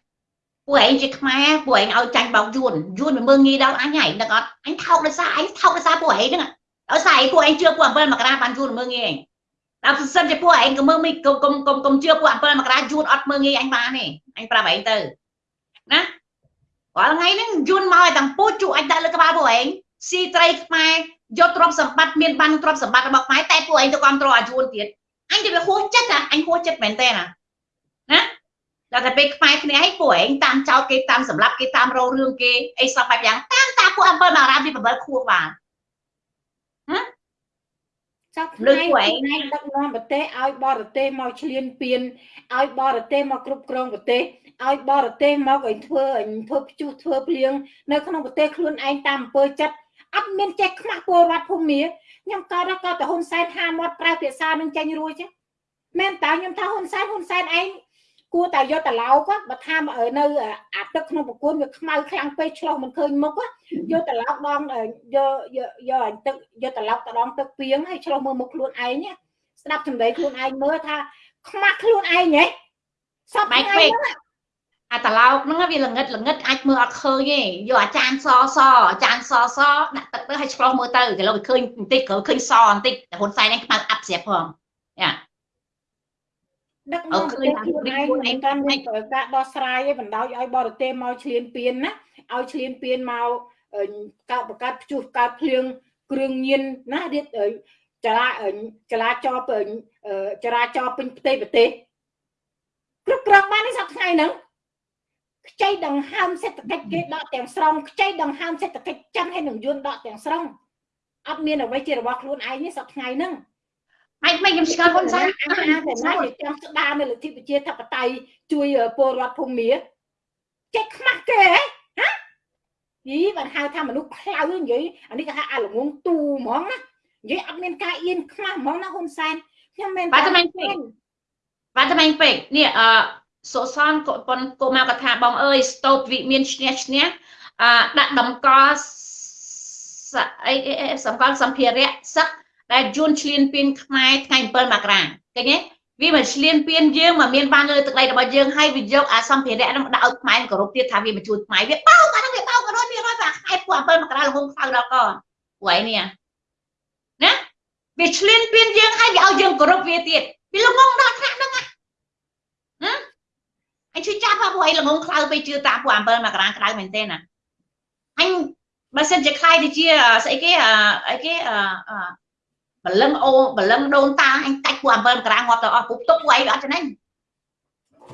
ពួកឯងជាខ្មែរពួកឯងឲ្យចាញ់បោកយួនយួនមិនមើងងាយដល់អញហើយដឹងអត់អញថោកដោយសារអញថោកដោយសារពួកឯងហ្នឹងដោយសារឯងពួកឯងជឿពួក7មករាបានយួនមើងងាយឯងដល់សិនជាពួកឯងក៏មើងមិនកុំកុំកុំកុំជឿពួក7មករាយួនអត់មើងងាយអញបានទេអញប្រាប់ឯងទៅណារាល់ថ្ងៃហ្នឹងយួនមកឲ្យទាំងពូជអញដាក់លើក្បាលពួកឯងស៊ីត្រីខ្មែរយកទ្រព្យសម្បត្តិមានបានទ្រព្យសម្បត្តិរបស់ខ្មែរតែពួកឯងទៅគ្រប់គ្រងអាយួនទៀត អញទៅវាហួសចិត្តអញហួសចិត្តមែនតើណាណាដល់តែពេលខ្មែរគ្នាឯងពួកឯងតាមចោតគេតាមសម្លាប់គេតាមរោរឿងគេអីសពបែបយ៉ាងតាមតាពួកអំពើមករាមពី7ខួបបានចាប់ថ្ងៃថ្ងៃដឹកនាំប្រទេសឲ្យបរទេសមកឈ្លានពានឲ្យបរទេសមកគ្រប់គ្រងប្រទេសឲ្យបរទេសមកឲ្យធ្វើឲ្យធ្វើព្យុះធ្វើភ្លៀងនៅក្នុងប្រទេសខ្លួនឯងតាមអំពើចិត្តអត់មានចេះខ្មាស់ពលរដ្ឋភូមិ ខ្ញុំក៏ដល់ក៏ទៅហ៊ុនសែនហាមាត់ប្រើភាសានឹងចេញរួចទេមែនតើខ្ញុំថាហ៊ុនសែនហ៊ុនសែនឯងគួរតែយកតឡោកបើថានៅអាទឹកក្នុងប្រគួនវាខ្មៅខ្លាំងពេកឆ្លោះមិនឃើញមុខយកតឡោកដងយកយកយកទឹកយកតឡោកតដងទឹកពីងហើយឆ្លោះមើលមុខខ្លួនឯងស្ដាប់ចម្លែកខ្លួនឯងមើលថាខ្មាស់ខ្លួនឯងហ៎សពថ្ងៃ អាតឡោកហ្នឹងវាល្ងិតល្ងិតអាចមើលអត់ឃើញទេយកអាចារ្យសសអាចារ្យសសដាក់ទឹកទៅឲ្យឆ្លោះមើលទៅគេលោកវាឃើញបន្តិចគ្រាន់ឃើញសបន្តិចតែហ៊ុនសែនហ្នឹងខ្មៅអាប់ស្រាប់ផងយ៉ាដឹកនាំប្រទេសខ្លួនឯងមិនកាន់មានការដោះស្រាយឯបណ្ដោយឲ្យបរទេសមកឈ្លានពានណាឲ្យឈ្លានពានមកកើតបង្កើតព្យុះកើតភ្លៀងគ្រឿងញៀនណារៀបចរាចរាចរចរាចរពេញផ្ទៃប្រទេសគ្រប់គ្រងបាននេះសប្តាហ៍ថ្ងៃហ្នឹង ខ្ចីដង្ហើមសេដ្ឋកិច្ចគេដកទាំងស្រុងខ្ចីដង្ហើមសេដ្ឋកិច្ចចិនហើយនឹងយួនដកទាំងស្រុងអត់មានអ្វីជារបស់ខ្លួនឯងនេះសប្តាហ៍ថ្ងៃហ្នឹងឯងមិនខ្ញុំស្គាល់ហ៊ុនសែនអាតែណាជាចង់ស្ដារនៅលទ្ធិប្រជាធិបតេយ្យជួយពលរដ្ឋភូមិចេះខ្មាស់គេហ៎ហាយីបានហៅថាមនុស្សខ្លៅនិយាយអានេះគេហៅអាល្ងងទូហ្មងណានិយាយអត់មានការអៀនខ្មាស់ហ្មងណាហ៊ុនសែនខ្ញុំមែនបាទតែមិនពេកបាទតែមិនពេកនេះអឺ សុសនកប៉ុនកុមារកថាបងអើយស្តូបវិមានឈ្នះឈ្នះអឺដាក់តម្កល់អីសម្គាល់សម្ភារៈសឹកដែលយួនឈ្លានពានខ្មែរថ្ងៃ7មករាឃើញទេវាមកឈ្លានពានយើងមកមានបានលើទឹកដីរបស់យើងហើយវាយកអាសម្ភារៈនោះដាក់ឲ្យខ្មែរគោរពទៀតថាវាមកជួយខ្មែរវាបោកអានោះវាបោក100%បាទខ្មែរពួក7មករាលហុងខៅដល់កពួកឯនេះណាវាឈ្លានពានយើងហើយវាឲ្យយើងគោរពវាទៀតវាល្ងងដល់ថ្នាក់ហ្នឹងណា អញជួយចាប់ពួកឯងល្ងងខ្លៅទៅជឿតាមពួក7មករាក្តៅមែនទេណាអញបើសិនជាខ្លាយទៅជាស្អីគេអីគេអឺបលឹងអូបលឹងដូនតាអញកាច់ពួក7មករាងាប់ទៅអស់ពុកទុកពួកឯងអត់ចំណេញ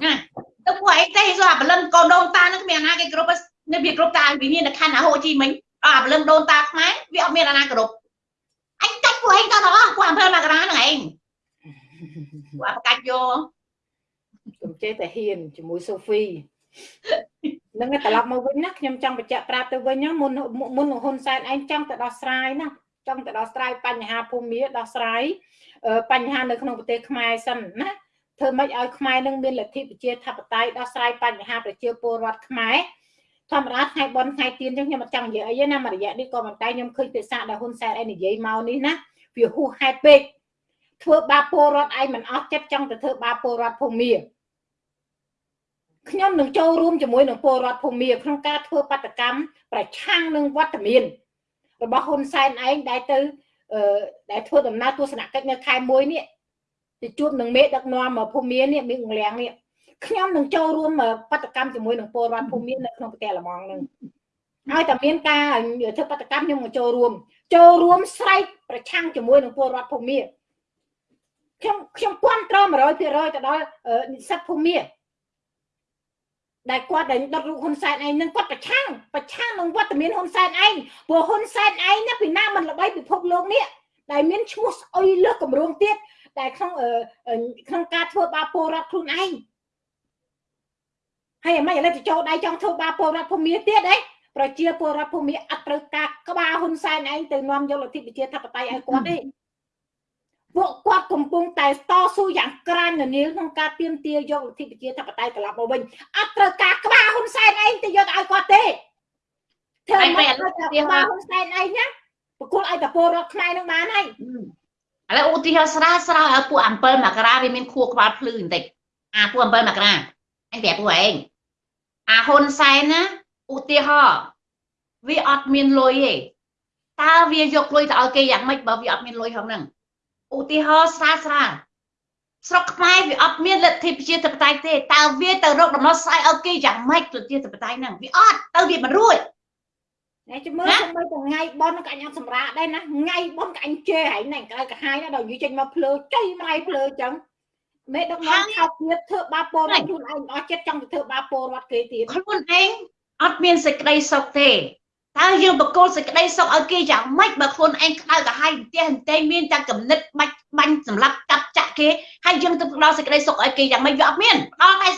ណាទៅពួកឯងទេសោះអាបលឹងកូនដូនតានឹងគ្មានអាណាគេគ្រប់នៅវាគ្រប់តាវាមានតែខណ្ឌអាហូជីមិញអាបលឹងដូនតាខ្មែរវាអត់មានអាណាគ្រប់អញកាច់ពួកឯងទៅដល់អស់ពួក7មករាហ្នឹងឯងពួកបកាច់យក កុំចេះតែហ៊ានជាមួយសូហ្វីនឹងត្រឡប់មកវិញណាខ្ញុំចង់បញ្ជាក់ប្រាប់ទៅវិញណាមុនមុនហ៊ុនសែនឯងចង់ទៅដោះស្រាយណាចង់ទៅដោះស្រាយបញ្ហាភូមិដោះស្រាយបញ្ហានៅក្នុងប្រទេសខ្មែរសិនណាធ្វើម៉េចឲ្យខ្មែរនឹងមានលទ្ធិប្រជាធិបតេយ្យដោះស្រាយបញ្ហាប្រជាពលរដ្ឋខ្មែរធម្មតាថ្ងៃបនថ្ងៃទៀនចឹងខ្ញុំអត់ចង់និយាយអីទេណាមួយរយៈនេះក៏ប៉ុន្តែខ្ញុំឃើញភាសាដែលហ៊ុនសែនឯងនិយាយមកនេះណាវាហួសហេតុពេកធ្វើបាបពលរដ្ឋឯងមិនអស់ចិត្តចង់ទៅធ្វើបាបពលរដ្ឋភូមិ ខ្ញុំនឹងចូលរួមជាមួយនឹងពលរដ្ឋភូមិក្នុងការធ្វើបដកម្មប្រឆាំងនឹងវត្តមានរបស់ហ៊ុនសែនឯងដែលទៅដែលធ្វើដំណើរទស្សនកិច្ចនៅខែ1នេះទៅជួបនឹងមេដឹកនាំភូមិនេះមីងលៀងនេះខ្ញុំនឹងចូលរួមបដកម្មជាមួយនឹងពលរដ្ឋភូមិនៅក្នុងប្រទេសល្មងនឹងហើយតែមានការធ្វើបដកម្មខ្ញុំនឹងចូលរួមចូលរួមស្រែកប្រឆាំងជាមួយនឹងពលរដ្ឋភូមិខ្ញុំខ្ញុំគ្រប់គ្រង100%ទៅដល់និស្សិតភូមិ ដែលគាត់ដែលដុតរូបហ៊ុនសែនឯងនឹងគាត់ប្រឆាំងប្រឆាំងនឹងវត្តមានហ៊ុនសែនឯងព្រោះហ៊ុនសែនឯងណាពីណាមិនល្បីពិភពលោកនេះដែលមានឈ្មោះស្អុយលើសកម្រងទៀតដែលក្នុងក្នុងការធ្វើបាបពលរដ្ឋខ្លួនឯងហើយអ្មេចឥឡូវទៅចូលដៃចង់ធ្វើបាបពលរដ្ឋភូមិទៀតអីប្រជាពលរដ្ឋភូមិអត់ត្រូវការក្បាលហ៊ុនសែនឯងទៅនាំយកលទ្ធិប្រជាធិបតេយ្យឲ្យគាត់ទេ ពួកគាត់កំពុងតែតស៊ូយ៉ាងក្រាញនានាក្នុងការទាមទារយកលទ្ធិប្រជាធិបតេយ្យត្រឡប់មកវិញអត់ត្រូវការក្បាលហ៊ុនសែនឯងទៅយកឲ្យគាត់ទេធ្វើមិនឲ្យក្បាលហ៊ុនសែនឯងណាប្រគល់ឲ្យតពលរដ្ឋខ្មែរនឹងបានហើយឥឡូវឧទាហរណ៍ស្រាលស្រាលឲ្យពួក7មករាវាមានខួរក្បាលភ្លឺបន្តិចអាពួក7មករាអញប្រាប់ពួកឯងអាហ៊ុនសែនណាឧទាហរណ៍វាអត់មានលុយទេតើវាយកលុយទៅឲ្យគេយ៉ាងម៉េចបើវាអត់មានលុយហងហ្នឹង ឧទាហរណ៍ស្រាលស្រាលស្រុកខ្មែរវាអត់មានលទ្ធិប្រជាធិបតេយ្យទេតើវាទៅរកដំណោះស្រាយឲ្យគេយ៉ាងម៉េចប្រជាធិបតេយ្យហ្នឹងវាអត់ទៅវាមិនរួចតែជំរឿទៅមើលថ្ងៃបនក៏អញអត់សម្រាកដែរណាថ្ងៃបនក៏អញជេរហើយហ្នឹងក្រៅកាហាយណាដល់និយាយចេញមកភ្លើចៃម៉ៃភ្លើចឹងមេដឹកនាំខោទៀតធ្វើបាបពលរដ្ឋខ្លួនឯងអស់ចិត្តចង់ទៅធ្វើបាបពលរដ្ឋគេទៀតខ្លួនឯងអត់មានសេចក្តីសុខទេ តើយើងបកគលសេចក្តីសុខឲ្យគេយ៉ាងម៉េចបើខ្លួនឯងក្តៅកាហាយផ្ទះអន្តែមានតែកំណត់បាច់បាញ់សម្រាប់កាប់ចាក់គេហើយយើងទៅផ្ដល់សេចក្តីសុខឲ្យគេយ៉ាងម៉េចវាអត់មានផ្ដល់តែ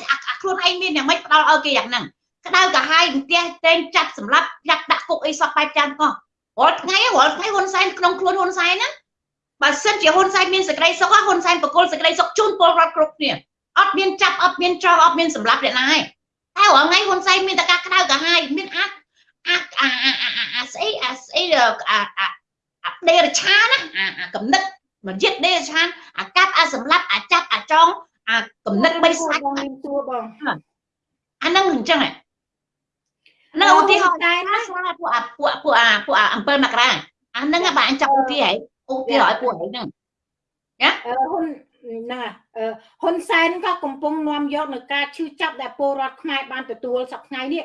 ខ្លួនឯងមានយ៉ាងម៉េចផ្ដល់ឲ្យគេយ៉ាងហ្នឹងក្តៅកាហាយផ្ទះតែងចាប់សម្រាប់ចាប់ដាក់គុកអីសោះបែបចាំកោះរាល់ថ្ងៃរាល់ថ្ងៃហ៊ុនសែនក្នុងខ្លួនហ៊ុនសែនណាបើសិនជាហ៊ុនសែនមានសេចក្តីសុខហ៊ុនសែនបកគលសេចក្តីសុខជូនពលរដ្ឋគ្រប់គ្នាអត់មានចាប់អត់មានចោលអត់មានសម្លាប់អ្នកណាឯងតែរាល់ថ្ងៃហ៊ុនសែនមានតែការក្តៅកាហាយមានអាច អាអាអាស្អីអាស្អីអាអាដេរឆាណាអាកំណត់មកយិតដេរឆានអាកាប់អាសម្លាប់អាចាប់អាចងអាកំណត់បីសាច់មានតួបងអាហ្នឹងអញ្ចឹងនៅឧទាហរណ៍ដែរណាស្រាពួកអាពួកពួកអាពួកអា7មករាអាហ្នឹងបាទអញចាប់ឧទាហរណ៍ឧទាហរណ៍ឲ្យពួកហ្នឹងណាហ៊ុនណាហ៊ុនសែនក៏កំពុងនាំយកនៅការឈឺចាប់ដែលពលរដ្ឋខ្មែរបានទទួលសប្តាហ៍នេះ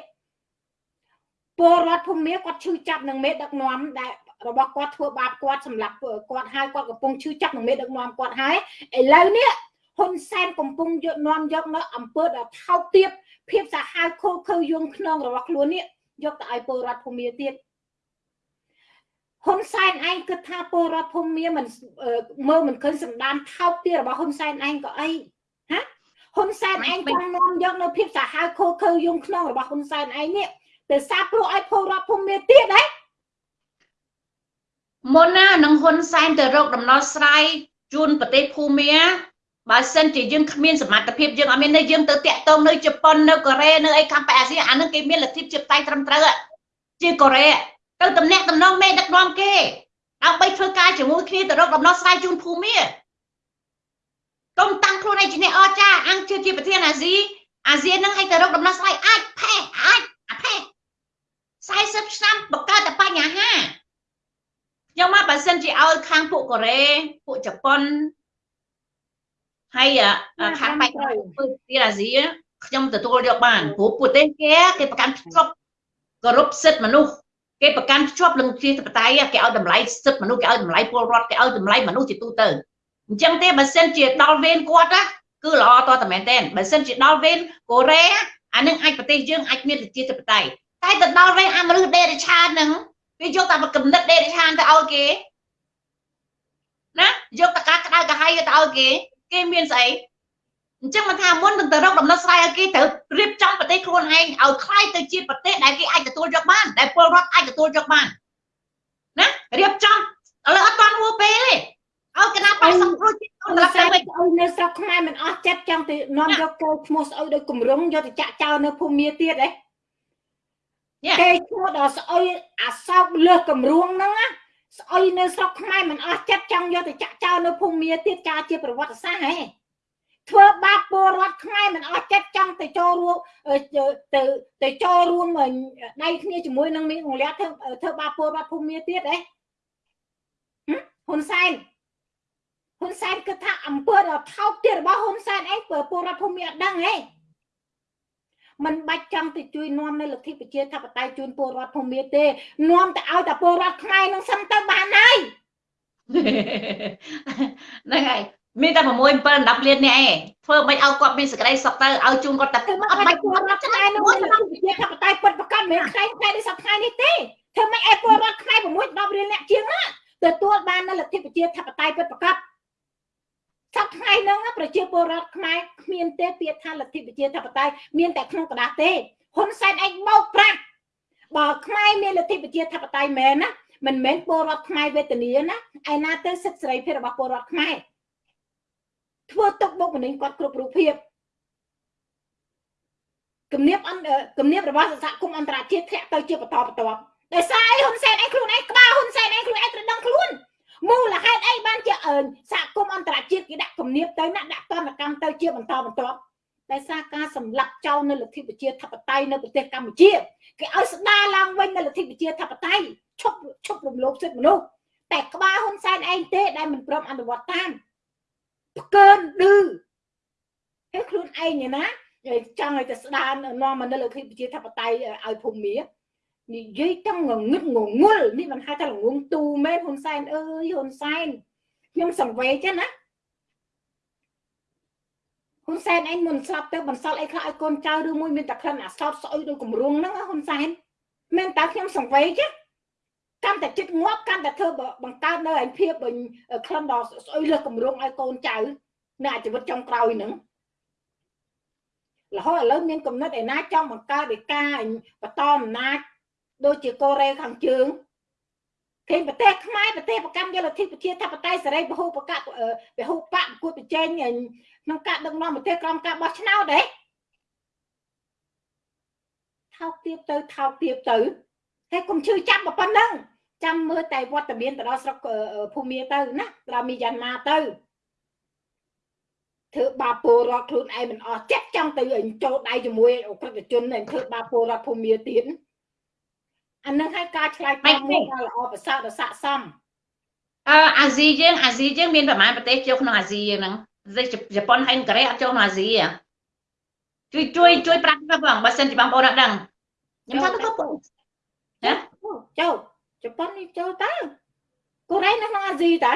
ពលរដ្ឋភូមិគាត់ឈឺចាប់នឹងមេដឹកនាំដែលរបស់គាត់ធ្វើបាបគាត់សម្រាប់គាត់ហើយគាត់កំពុងឈឺចាប់នឹងមេដឹកនាំគាត់ហើយឥឡូវនេះហ៊ុនសែនកំពុងយកនាំយកនៅអង្គើដ៏ថោកទាបភាពសាហាវខូខើយងខ្នងរបស់ខ្លួននេះយកទៅឲ្យពលរដ្ឋភូមិទៀតហ៊ុនសែនឯងគិតថាពលរដ្ឋភូមិមិនមើលមិនឃើញសម្ដានថោកទាបរបស់ហ៊ុនសែនឯងក៏អីហាហ៊ុនសែនឯងចង់នាំយកនៅភាពសាហាវខូខើយងខ្នងរបស់ហ៊ុនសែនឯងនេះ ទៅសាព្រោះឲ្យពលរដ្ឋភូមិទៀតហ៎មុនណានឹងហ៊ុនសែនទៅរកដំណោះស្រាយជូនប្រទេសភូមាបើសិនជាយើងគ្មានសមត្ថភាពយើងអត់មាននៅយើងទៅតាក់ទងនៅជប៉ុននៅកូរ៉េនៅអីខាងប៉ែអាស៊ីអានឹងគេមានលទ្ធិជាបតៃត្រឹមត្រូវជាកូរ៉េទៅតំណាក់តំណងមេដឹកនាំគេដើម្បីធ្វើការជាមួយគ្នាទៅរកដំណោះស្រាយជូនភូមិកុំតាំងខ្លួនឯងជាអ្នកអស្ចារ្យអង្គជាប្រធានអាស៊ីអាស៊ាននឹងឲ្យទៅរកដំណោះស្រាយអាចផេះអាចអាផេះ 40ឆ្នាំបង្កើតតែបញ្ហាខ្ញុំមកបើសិនជាឲ្យខាងពួកកូរ៉េពួកជប៉ុនហើយខាងបែកទៀតអាស៊ីខ្ញុំទទួលយកបានព្រោះពួកទេគេគេប្រកាន់ជាប់គោរពសិទ្ធិមនុស្សគេប្រកាន់ជាប់នឹងជាតបតៃគេឲ្យតម្លៃសិទ្ធិមនុស្សគេឲ្យតម្លៃពលរដ្ឋគេឲ្យតម្លៃមនុស្សជាទូទៅអញ្ចឹងទេបើសិនជាដល់វេនគាត់ណាគឺល្អតតែមែនតើបើសិនជាដល់វេនកូរ៉េអានឹងអាចប្រទេសយើងអាចមានជាតបតៃ តែទៅដល់វេនអាមនុស្សដេរិឆានហ្នឹងវាយកតែកំណត់ដេរិឆានទៅឲ្យគេណាយកតការក្តៅកាហាយទៅឲ្យគេគេមានស្អីអញ្ចឹងមិនថាមុននឹងទៅរកដំណោះស្រាយឲ្យគេត្រូវរៀបចំប្រទេសខ្លួនខ្លួនឯងឲ្យខ្លាយទៅជាប្រទេសដែលគេអាចទទួលយកបានដែលពលរដ្ឋអាចទទួលយកបានណារៀបចំឥឡូវអត់ទាន់ហួពេលទេឲ្យកណាបាយសង្គ្រោះជាតិត្រឡប់ទៅវិញអុយនៅស្រុកខ្មែរមិនអស់ចិត្តចង់ទៅនាំយកកូនឈ្មោះស្អុយដោយគម្រងយកទៅចាក់ចោលនៅភូមិទៀតហ៎ គេឈ្មោះដល់ស្អុយអាសោកលើសគម្រងហ្នឹងណាស្អុយនៅស្រុកខ្មែរមិនអស់ចិត្តចង់យកទៅចាក់ចោលនៅភូមិទៀតការជាប្រវត្តិសាស្ត្រហ៎ធ្វើបាបពលរដ្ឋខ្មែរមិនអស់ចិត្តចង់ទៅចូលរួមទៅទៅចូលរួមដៃគ្នាជាមួយនឹងមីងងលះធ្វើធ្វើបាបពលរដ្ឋភូមិទៀតហ៎ហ៊ុនសែនហ៊ុនសែនគិតថាអំពើដ៏ថោកទាបរបស់ហ៊ុនសែនអីពលរដ្ឋភូមិអត់ដឹងហ៎ មិនបាច់ចង់ទៅជួយនាំនៅលទ្ធិប្រជាធិបតេយ្យជូនពលរដ្ឋភូមិទេនាំទៅឲ្យតែពលរដ្ឋខ្មែរនឹងសិនទៅបានហើយហ្នឹងហើយមានតែ6 7 10លាននេះឯងធ្វើមិនឲ្យគាត់មានសេចក្តីសុខទៅឲ្យជូនគាត់តែអត់បាច់ពលរដ្ឋខ្មែរនឹងលទ្ធិប្រជាធិបតេយ្យពិតប្រកបមិនខ្លាំងខ្លាំងនេះសប្តាហ៍នេះទេធ្វើមិនឲ្យពលរដ្ឋខ្មែរ6 10លានអ្នកជាងណាទទួលបាននៅលទ្ធិប្រជាធិបតេយ្យពិតប្រកប សប្តាហ៍ហ្នឹងប្រជាពលរដ្ឋខ្មែរគ្មានទេពាក្យថាលទ្ធិប្រជាធិបតេយ្យមានតែក្នុងกระดาษទេហ៊ុនសែនឯងបោកប្រាស់បើខ្មែរមានលទ្ធិប្រជាធិបតេយ្យមែនណាមិនមែនពលរដ្ឋខ្មែរវេទនាណាឯណាទៅសិទ្ធិសេរីភាពរបស់ពលរដ្ឋខ្មែរធ្វើទុកបុកម្នេញគាត់គ្រប់រូបភាពគំនាបអន្តគំនាបរបស់សហគមន៍អន្តរជាតិធ្លាក់ទៅជាបន្តបន្ទាប់ដោយសារអីហ៊ុនសែនឯងខ្លួនឯងក្បាលហ៊ុនសែនឯងខ្លួនឯងត្រូវដឹងខ្លួន មូលហេតុអីបានជាសហគមន៍អន្តរជាតិគេដាក់គំនាបទៅណាដាក់តនកម្មទៅជាបន្តបន្ទាប់ដោយសារការសម្លាប់ចោលនៅលទ្ធិប្រជាធិបតេយ្យនៅប្រទេសកម្ពុជាគេឲ្យស្ដារឡើងវិញនៅលទ្ធិប្រជាធិបតេយ្យឈប់ឈប់រំលោភសិទ្ធិមនុស្សតែក្បាលហ៊ុនសែនឯងទេដែលមិនព្រមអនុវត្តតាមផ្កើនឌឺហើយខ្លួនឯងណាចង់ឲ្យទៅស្ដារនាំមកនៅលទ្ធិប្រជាធិបតេយ្យឲ្យភូមិ និយាយទាំងងងឹតងងល់នេះមិនហៅថាល្ងងទូមែនហ៊ុនសែនអើយហ៊ុនសែនខ្ញុំសង្វេចឹងណាហ៊ុនសែនឯងមុនស្លាប់ទៅបន្សល់អីខ្លះឲ្យកូនចៅឬមួយមានតែក្លិនអាសោតស្អុយដោយគម្រងហ្នឹងហ៊ុនសែនមែនតើខ្ញុំសង្វេចឹងកាន់តែចិត្តងាប់កាន់តែធ្វើបង្កើតនៅឯភាពក្លិនដល់ស្អុយលើគម្រងឲ្យកូនចៅនៅអាជីវិតចុងក្រោយហ្នឹងរហូតឥឡូវមានកំណត់ឯណាចង់បង្កើតឯកាបន្តអំណាច ដូចជាកូរ៉េខាងជើងគេប្រទេសខ្មែរប្រទេសប្រកម្មយកលទ្ធិប្រជាធិបតេយ្យសេរីពហុបកពហុបកគួតប្រជែងក្នុងការដឹកនាំប្រទេសក្រោមការបោះឆ្នោតទេថោកទៀបទៅថោកទៀបទៅហើយកុំឈឺចាប់ប៉ុណ្ណឹងចាំមើលតែវត្តមានទៅដល់ស្រុកភូមិទៅណាត្រូវមានយ៉ាងណាទៅធ្វើបាបពលរដ្ឋខ្លួនឯងមិនអស់ចិត្តចង់ទៅចូលដៃជាមួយអក្រិតជនធ្វើបាបពលរដ្ឋភូមិទៀត អានឹងឲ្យការឆ្លើយតបមួយដ៏ល្អប្រសើរដ៏ស័ក្តិសមអឺអាស៊ីយើងអាស៊ីយើងមានប្រហែលប្រទេសចូលក្នុងអាស៊ីយើងហ្នឹងជប៉ុនហើយកូរ៉េអត់ចូលក្នុងអាស៊ីជួយជួយជួយប្រាប់បងបើសិនជាបងប្អូនអត់ដឹងខ្ញុំថាទៅក៏ណាចូលជប៉ុននេះចូលតើកូរ៉េនៅក្នុងអាស៊ីតើ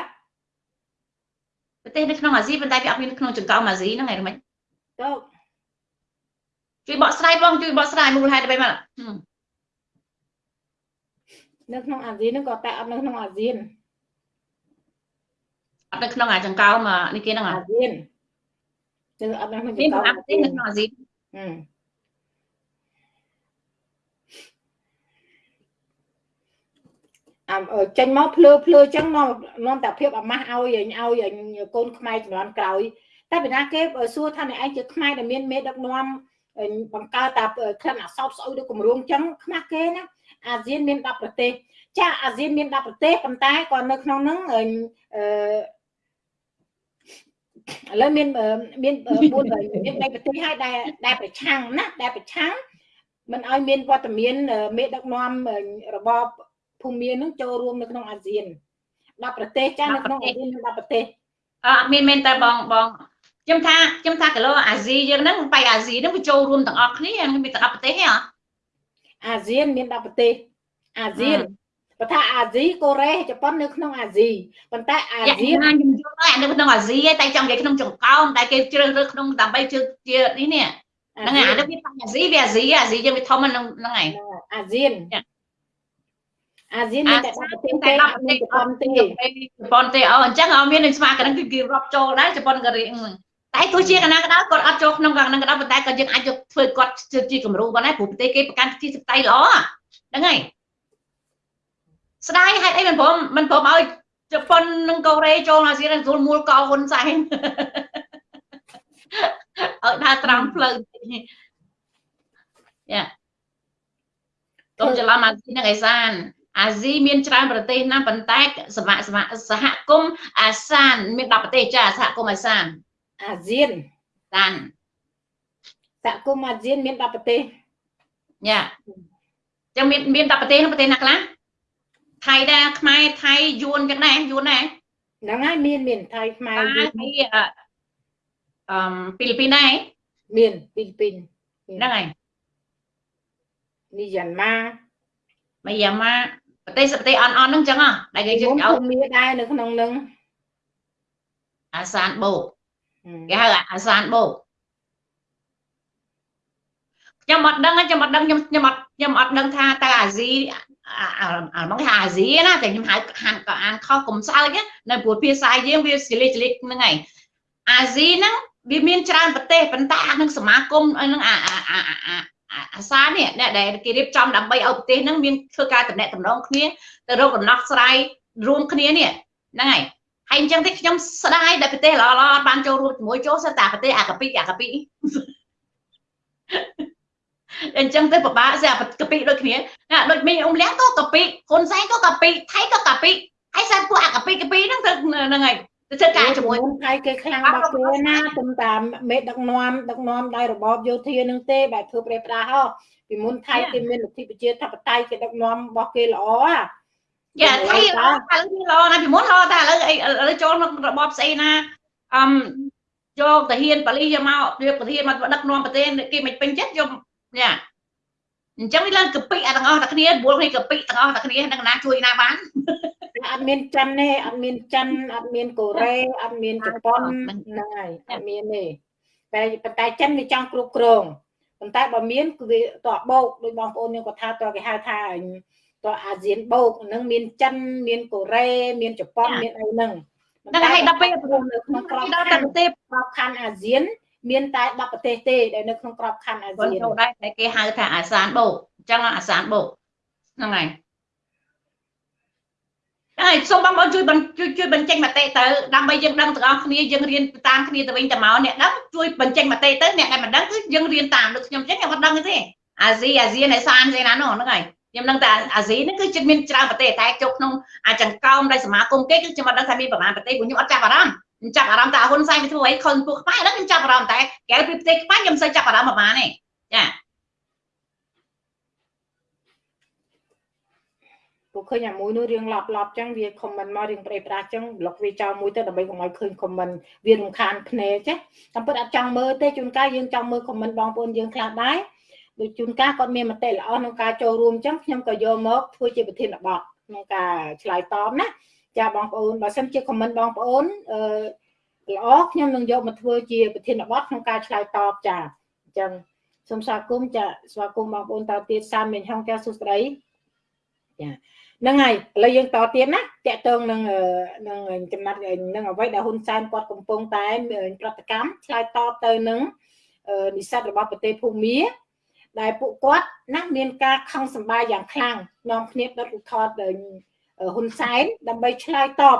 ប្រទេសនៅក្នុងអាស៊ីប៉ុន្តែវាអត់មានក្នុងចង្កោមអាស៊ីហ្នឹងឯងមិនចូលជួយបកស្រាយបងជួយបកស្រាយមូលហេតុអ្វីមក នៅក្នុងអាស៊ានហ្នឹងក៏តែអត់នៅក្នុងអាស៊ានអត់នៅក្នុងអាចង្កោមនេះគេហ្នឹងអាស៊ានគឺអត់នៅក្នុងចង្កោមមានប្រទេសនៅក្នុងអាស៊ានអឺចេញមកភ្លើភ្លើចឹងនាំនាំតែភាពអាម៉ាស់ឲ្យឲ្យកូនខ្មែរជំនាន់ក្រោយតែពីណាគេសួរថាអ្នកឯងជាខ្មែរដែលមានមេដឹកនាំបង្កើតតែក្លិនអសោតស្អុយដូចគម្រោងចឹងខ្មាស់គេណា អាស៊ានមាន10ប្រទេសចាអាស៊ានមាន10ប្រទេសប៉ុន្តែក៏នៅក្នុងហ្នឹងអឺឥឡូវមានមាន4មាន3ប្រទេសហើយដែលដែលប្រឆាំងណាដែលប្រឆាំងមិនឲ្យមានវត្តមានមេដឹកនាំរបបភូមិមាននឹងចូលរួមនៅក្នុងអាស៊ាន10ប្រទេសចានៅក្នុងអាស៊ាន10ប្រទេសអត់មានមែនតែបងបងខ្ញុំថាខ្ញុំថាគីឡូអាស៊ីយើងហ្នឹងបៃអាស៊ីហ្នឹងវាចូលរួមទាំងអស់គ្នាមានតែ10ប្រទេសទេ អាស៊ានមាន10ប្រទេសអាស៊ានបើថាអាស៊ីកូរ៉េជប៉ុននៅក្នុងអាស៊ីប៉ុន្តែអាស៊ានខ្ញុំយល់ហើយនៅក្នុងអាស៊ីតែចង់និយាយក្នុងចង្កោមតែគេជ្រើសរើសក្នុងដើម្បីជឿជានេះនេះហ្នឹងហើយអានេះវាអាស៊ីវាអាស៊ីអាស៊ីយើងវាធំហ្នឹងហ្នឹងហើយអាស៊ានអាស៊ានមានតែប្រទេសទេអត់មានជប៉ុនទេជប៉ុនទេអូអញ្ចឹងអត់មាននឹងស្មារតីគឺគេរាប់ចូលដែរជប៉ុនកូរ៉េ តែទោះជាកណាក៏ដោយគាត់អត់ចូលក្នុងកណ្ដឹងក៏ដោយប៉ុន្តែក៏យើងអាចយកធ្វើគាត់ជាគំរូបានដែរព្រោះប្រទេសគេប្រកាន់ទីសព្វតៃល្អហ្នឹងហើយស្ដាយហេតុអីមិនព្រមមិនព្រមឲ្យជប៉ុននិងកូរ៉េចូលអាស៊ានទទួលមូលកោហ៊ុនសែនឲ្យដើរត្រង់ផ្លូវយ៉ាកុំច្រឡំអាស៊ីនិងអេសានអាស៊ីមានច្រើនប្រទេសណាស់ប៉ុន្តែសមសមសហគមន៍អាសាន មាន10ប្រទេសចាសហគមន៍អាសាន អាស៊ានតានសហគមន៍អាស៊ានមាន10ប្រទេសយ៉ាចឹងមានមាន10ប្រទេសប្រទេសណាខ្លះថៃដែរខ្មែរថៃយួនចឹងដែរយួនដែរហ្នឹងហើយមានមានថៃខ្មែរយួនអឺហ្វីលីពីនដែរមានហ្វីលីពីនហ្នឹងហើយមីយ៉ាន់ម៉ាមីយ៉ាន់ម៉ាប្រទេសប្រទេសអន់អន់ហ្នឹងចឹងហ៎ដែលគេយើងឲ្យមានដែរនៅក្នុងហ្នឹងអាសានបូក គេហៅអាសានបូកខ្ញុំអត់ដឹងខ្ញុំអត់ដឹងខ្ញុំខ្ញុំអត់ខ្ញុំអត់ដឹងថាតើអាស៊ីអាមកថាអាស៊ីណាតែខ្ញុំហៅហានក៏អានខុសកុំសើចនៅព្រោះភាសាយើងវាស្លេកស្លេកហ្នឹងហើយអាស៊ីហ្នឹងវាមានច្រើនប្រទេសប៉ុន្តែអានឹងសមាគមហ្នឹងអាអាសានេះអ្នកដែលគេរៀបចំដើម្បីឲ្យប្រទេសហ្នឹងមានធ្វើការតំណែងតំណងគ្នាទៅរកដំណោះស្រាយរួមគ្នានេះហ្នឹងហើយ ហើយអញ្ចឹងទេខ្ញុំស្ដាយដែលប្រទេសល្អល្អបានចូលរួមជាមួយចូលសិតតែប្រទេសអាកាពីអាកាពីអញ្ចឹងទៅពិបាកស្អាកាពីដូចគ្នាណាដូចមីអ៊ុំលៀងក៏កាពីហ៊ុនសែនក៏កាពីថៃក៏កាពីហើយសាពួកអាកាពីកាពីហ្នឹងទៅហ្នឹងហើយទៅធ្វើការជាមួយថៃគេខ្លាំងបាក់គេណាទំតាមមេដឹកនាំដឹកនាំដោយរបបយោធានឹងទេបែបធ្វើប្រេប្រាស់ហ៎ពីមុនថៃគេមានលទ្ធិប្រជាធិបតេយ្យគេដឹកនាំរបស់គេល្អហ៎ យ៉ាថៃល្អឥឡូវវាល្អណាស់ពីមុនល្អតែឥឡូវឥឡូវចូលក្នុងរបបស្អីណាអឹមយកតាហ៊ានប៉ាលីសយកមកយកប្រធានមកដឹកនាំប្រទេសគេមិនពេញចិត្តយកយ៉ាអញ្ចឹងវាឡើងកពិអាទាំងអស់តែគ្នាបួលគ្នាកពិទាំងអស់តែគ្នានឹងណាជួយណាបានអត់មានចិនទេអត់មានចិនអត់មានកូរ៉េអត់មានជប៉ុនហ្នឹងហើយអត់មានទេតែប៉ុន្តែចិនវាចង់គ្រប់គ្រងប៉ុន្តែបើមានគឺវាតបោកដោយបងប្អូនយើងក៏ថាតគេហៅថា តអាស៊ានបោកហ្នឹងមានចិនមានកូរ៉េមានជប៉ុនមានអីហ្នឹងតែដល់ពេលនៅក្នុងក្របខ័ណ្ឌប្រទេសក្របខ័ណ្ឌអាស៊ាន មានតែ10ប្រទេសទេដែលនៅក្នុងក្របខ័ណ្ឌអាស៊ានចូលដែរតែគេហៅថាអាសានបូកអញ្ចឹងអាសានបូកហ្នឹងហើយហើយសូមបងប្អូនជួយជួយជួយបញ្ចេញមតិទៅដើម្បីយើងដឹងទាំងអស់គ្នាយើងរៀនតាមគ្នាទៅវិញទៅមកអ្នកដឹងជួយបញ្ចេញមតិទៅអ្នកដែលមិនដឹងគឺយើងរៀនតាមដូចខ្ញុំអញ្ចឹងខ្ញុំអត់ដឹងទេអាស៊ីអាស៊ានឯសានស្អីណានោះហ្នឹងហើយ ខ្ញុំដឹងតែអាស៊ីហ្នឹងគឺចិត្តមានច្រើនប្រទេសតែចូលក្នុងអាចង្កោមនៃសមាគមគេគឺខ្ញុំអត់ដឹងថាមានប្រមាណប្រទេសព្រោះខ្ញុំអត់ចាប់អារម្មណ៍ខ្ញុំចាប់អារម្មណ៍តែហ៊ុនសែនវាធ្វើអីខុសពួកខ្មែរហ្នឹងខ្ញុំចាប់អារម្មណ៍តែកែពីប្រទេសខ្មែរខ្ញុំមិនសូវចាប់អារម្មណ៍ប្រហែលទេចាពួកឃើញអាមួយនោះរៀងឡប់ឡប់ចឹងវាខមមិនមករៀងប្រេប្រាស់ចឹងប្លុកវាចោលមួយទៅដើម្បីកុំឲ្យឃើញខមមិនវារំខានភ្នែកចេះតាមពិតអត់ចង់មើលទេជួនកាលយើងចង់មើលខមមិនបងប្អូនយើងខ្លះដែរ ដូចជួនកាលគាត់មានមតិល្អក្នុងការចូលរួមចឹងខ្ញុំក៏យកមកធ្វើជាប្រធានបទក្នុងការឆ្លើយតបណាចាបងប្អូនបើសិនជាខមមិនបងប្អូនអឺល្អខ្ញុំនឹងយកមកធ្វើជាប្រធានបទក្នុងការឆ្លើយតបចាអញ្ចឹងសូមស្វាគមន៍ចាស្វាគមន៍បងប្អូនតទៀតសាមមិញហងចាសួស្ដីចាហ្នឹងហើយឥឡូវយើងតទៀតណាតកតងនឹងនឹងចំណាត់នឹងអ្វីដែលហ៊ុនសែនគាត់កំពុងតែប្រតិកម្មឆ្លើយតបទៅនឹងនិស្សិតរបស់ប្រទេសភូមា ដែលពួកគាត់ណាមានការខឹងសម្បាយយ៉ាងខ្លាំងនាំគ្នាដុតរូបថតហ៊ុនសែនដើម្បីឆ្លើយតប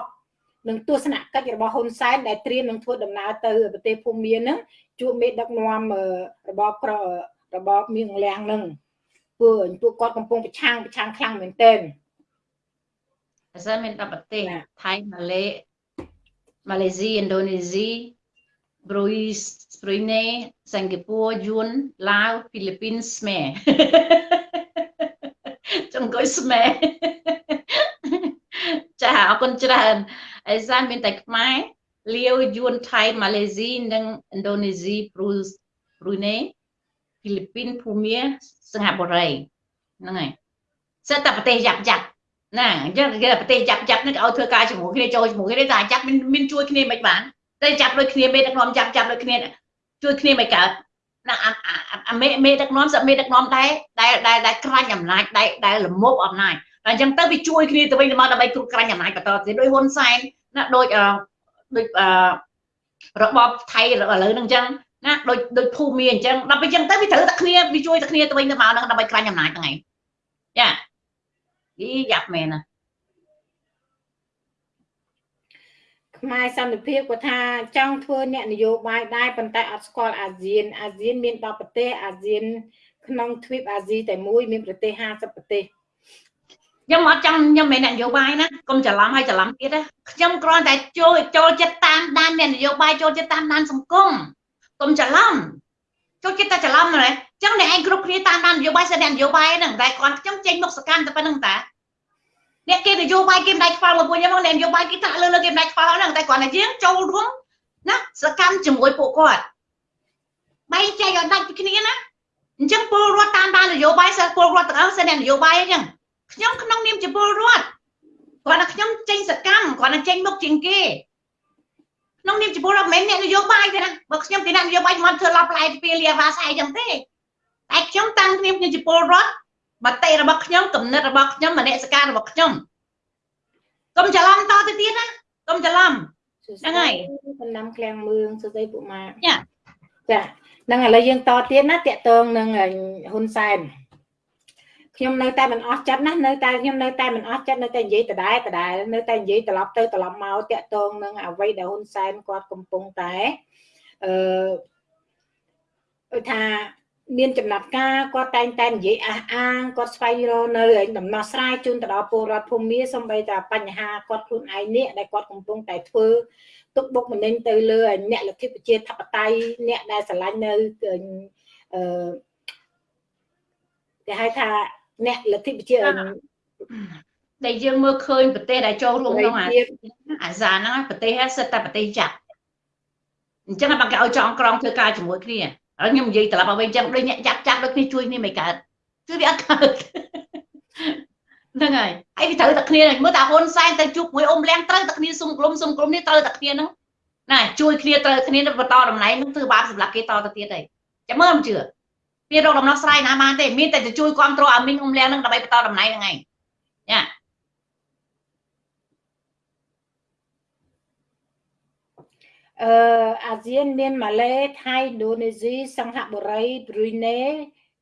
នឹងទស្សនកិច្ចរបស់ហ៊ុនសែនដែលត្រៀមនឹងធ្វើដំណើរទៅប្រទេសភូមានឹងជួបមេដឹកនាំរបបក្ររបបមៀងលៀងនឹងពួកពួកគាត់កំពុងប្រឆាំងប្រឆាំងខ្លាំងមែនទែនអសិនមាន10ប្រទេសថៃម៉ាឡេម៉ាឡេស៊ីឥណ្ឌូនេស៊ី ប្រុយប្រុយណេសិង្ហបុរីយួនឡាវហ្វីលីពីនស្មេចង្កុយស្មេចាអរគុណច្រើនអេសានមានតែខ្មែរលាវយួនថៃម៉ាឡេស៊ីនិងឥណ្ឌូនេស៊ីប្រូប្រូណេហ្វីលីពីនភូមាសិង្ហបុរីហ្នឹងហើយសិតតែប្រទេសយ៉ាប់យ៉ាប់ណាអញ្ចឹងគេប្រទេសយ៉ាប់យ៉ាប់នេះឲ្យធ្វើការជាមួយគ្នាចូលជាមួយគ្នាតែយ៉ាប់មានមានជួយគ្នាមិនបាន តែចាប់ដូចគ្នាមេដឹកនាំចាប់ចាប់ដូចគ្នាជួយគ្នាមិនកើតណាអាមេមេដឹកនាំសមេដឹកនាំដែរដែលដែលក្រាញ់អំណាចដែលដែលលមុបអំណាចតែអញ្ចឹងទៅវាជួយគ្នាទៅវិញទៅមកដើម្បីគ្រប់ក្រាញ់អំណាចបន្តទៀតដោយហ៊ុនសែនណាដូចដូចអឺរបបថៃឥឡូវហ្នឹងអញ្ចឹងណាដូចដូចភូមិអញ្ចឹងដល់ពេលអញ្ចឹងទៅវាត្រូវតែគ្នាវាជួយតែគ្នាទៅវិញទៅមកហ្នឹងដើម្បីក្រាញ់អំណាចហ្នឹងឯងចាយីយ៉ាប់មែនណា ខ្មែរសន្តិភាពគាត់ថាចង់ធ្វើអ្នកនយោបាយដែរប៉ុន្តែអត់ស្គាល់អាស៊ានអាស៊ានមាន10ប្រទេសអាស៊ាន ក្នុងទ្វីបអាស៊ីតែមួយមានប្រទេស50ប្រទេសខ្ញុំអត់ចង់ខ្ញុំមិនអ្នកនយោបាយណាកុំច្រឡំហើយច្រឡំទៀតណាខ្ញុំគ្រាន់តែចូលចូលចិត្តតាមដានអ្នកនយោបាយចូលចិត្តតាមដានសង្គមកុំច្រឡំចូលចិត្តតែច្រឡំណាអញ្ចឹងអ្នកឯងគ្រប់គ្នាតាមដាននយោបាយសិនអ្នកនយោបាយហ្នឹងតែគាត់ខ្ញុំចេញមុខសកម្មតែប៉ុណ្្នឹងតា អ្នកគេនយោបាយគេមិនដៃខ្វល់មកពួកខ្ញុំអ្នកនយោបាយគេថាលើលើគេមិនដៃខ្វល់ហ្នឹងតែគាត់តែយើងចូលរួមណាសកម្មជាមួយពួកគាត់បែងចែកឲ្យដាច់ពីគ្នាណាអញ្ចឹងពលរដ្ឋតាមដាននយោបាយសិស្សពលរដ្ឋទាំងអស់សិនអ្នកនយោបាយអញ្ចឹងខ្ញុំក្នុងនាមជាពលរដ្ឋគាត់ថាខ្ញុំចេញសកម្មគាត់ថាចេញមុខជាងគេក្នុងនាមជាពលរដ្ឋមិនមែនអ្នកនយោបាយទេណាបើខ្ញុំជាអ្នកនយោបាយខ្ញុំធ្វើឡប់ផ្លែពីលាវ៉ាសាយអញ្ចឹងទេតែខ្ញុំតាំងគ្នាខ្ញុំជាពលរដ្ឋ មតិរបស់ខ្ញុំគំនិតរបស់ខ្ញុំមនសិការរបស់ខ្ញុំកុំច្រឡំតទៅទៀតណាកុំច្រឡំហ្នឹងហើយសំណាំឃ្លាំងមឿងសួស្ដីពួកម៉ាចាចាហ្នឹងឥឡូវយើងតទៀតណាតកតងនឹងហ៊ុនសែនខ្ញុំនៅតែមិនអស់ចិត្តណានៅតែខ្ញុំនៅតែមិនអស់ចិត្តនៅតែនិយាយដដែលដដែលនៅតែនិយាយត្រឡប់ទៅត្រឡប់មកតាក់ទងនឹងអ្វីដែលហ៊ុនសែនគាត់កំពុងតែអឺថា មានចំណាត់ការគាត់តែងតែនិយាយអះអាងគាត់ស្វែងរកនៅដំណោះស្រាយជូនទៅដល់ពលរដ្ឋភូមិសំបីតែបញ្ហាគាត់ខ្លួនឯងនេះដែលគាត់កំពុងតែធ្វើទុកបុកម្នេញទៅលើអ្នកលទ្ធិប្រជាធិបតេយ្យអ្នកដែលឆ្លាញ់នៅអឺគេហៅថាអ្នកលទ្ធិប្រជាដែលយើងមើលឃើញប្រទេសដែលចូលរួមក្នុងអាអាសាហ្នឹងប្រទេសសិតតែប្រទេសចាក់អញ្ចឹងបើគេឲ្យចងក្រងធ្វើការជាមួយគ្នា ហើយខ្ញុំនិយាយត្រឡប់មកវិញអញ្ចឹងដូចអ្នកចាក់ចាក់ដូចគ្នាជួយគ្នាមិនកើតគឺវាអត់កើតហ្នឹងហើយហើយវាត្រូវតែគ្នាមើលតែហ៊ុនសែនទៅជួបមួយអ៊ំលៀងត្រូវតែគ្នាសុំក្រុមសុំក្រុមនេះត្រូវតែគ្នាហ្នឹងណាជួយគ្នាត្រូវគ្នាបន្តតំណែងហ្នឹងធ្វើបាបសម្រាប់គេតទៅទៀតហើយចាំមើលមិនជឿវារកដំណោះស្រាយណាបានទេមានតែទៅជួយគ្រប់គ្រងអាមីងអ៊ំលៀងហ្នឹងដើម្បីបន្តតំណែងហ្នឹងឯងញ៉ា អឺអាស៊ានមានម៉ាឡេថៃឥណ្ឌូនេស៊ីសិង្ហបុរីប្រ៊ុយណេ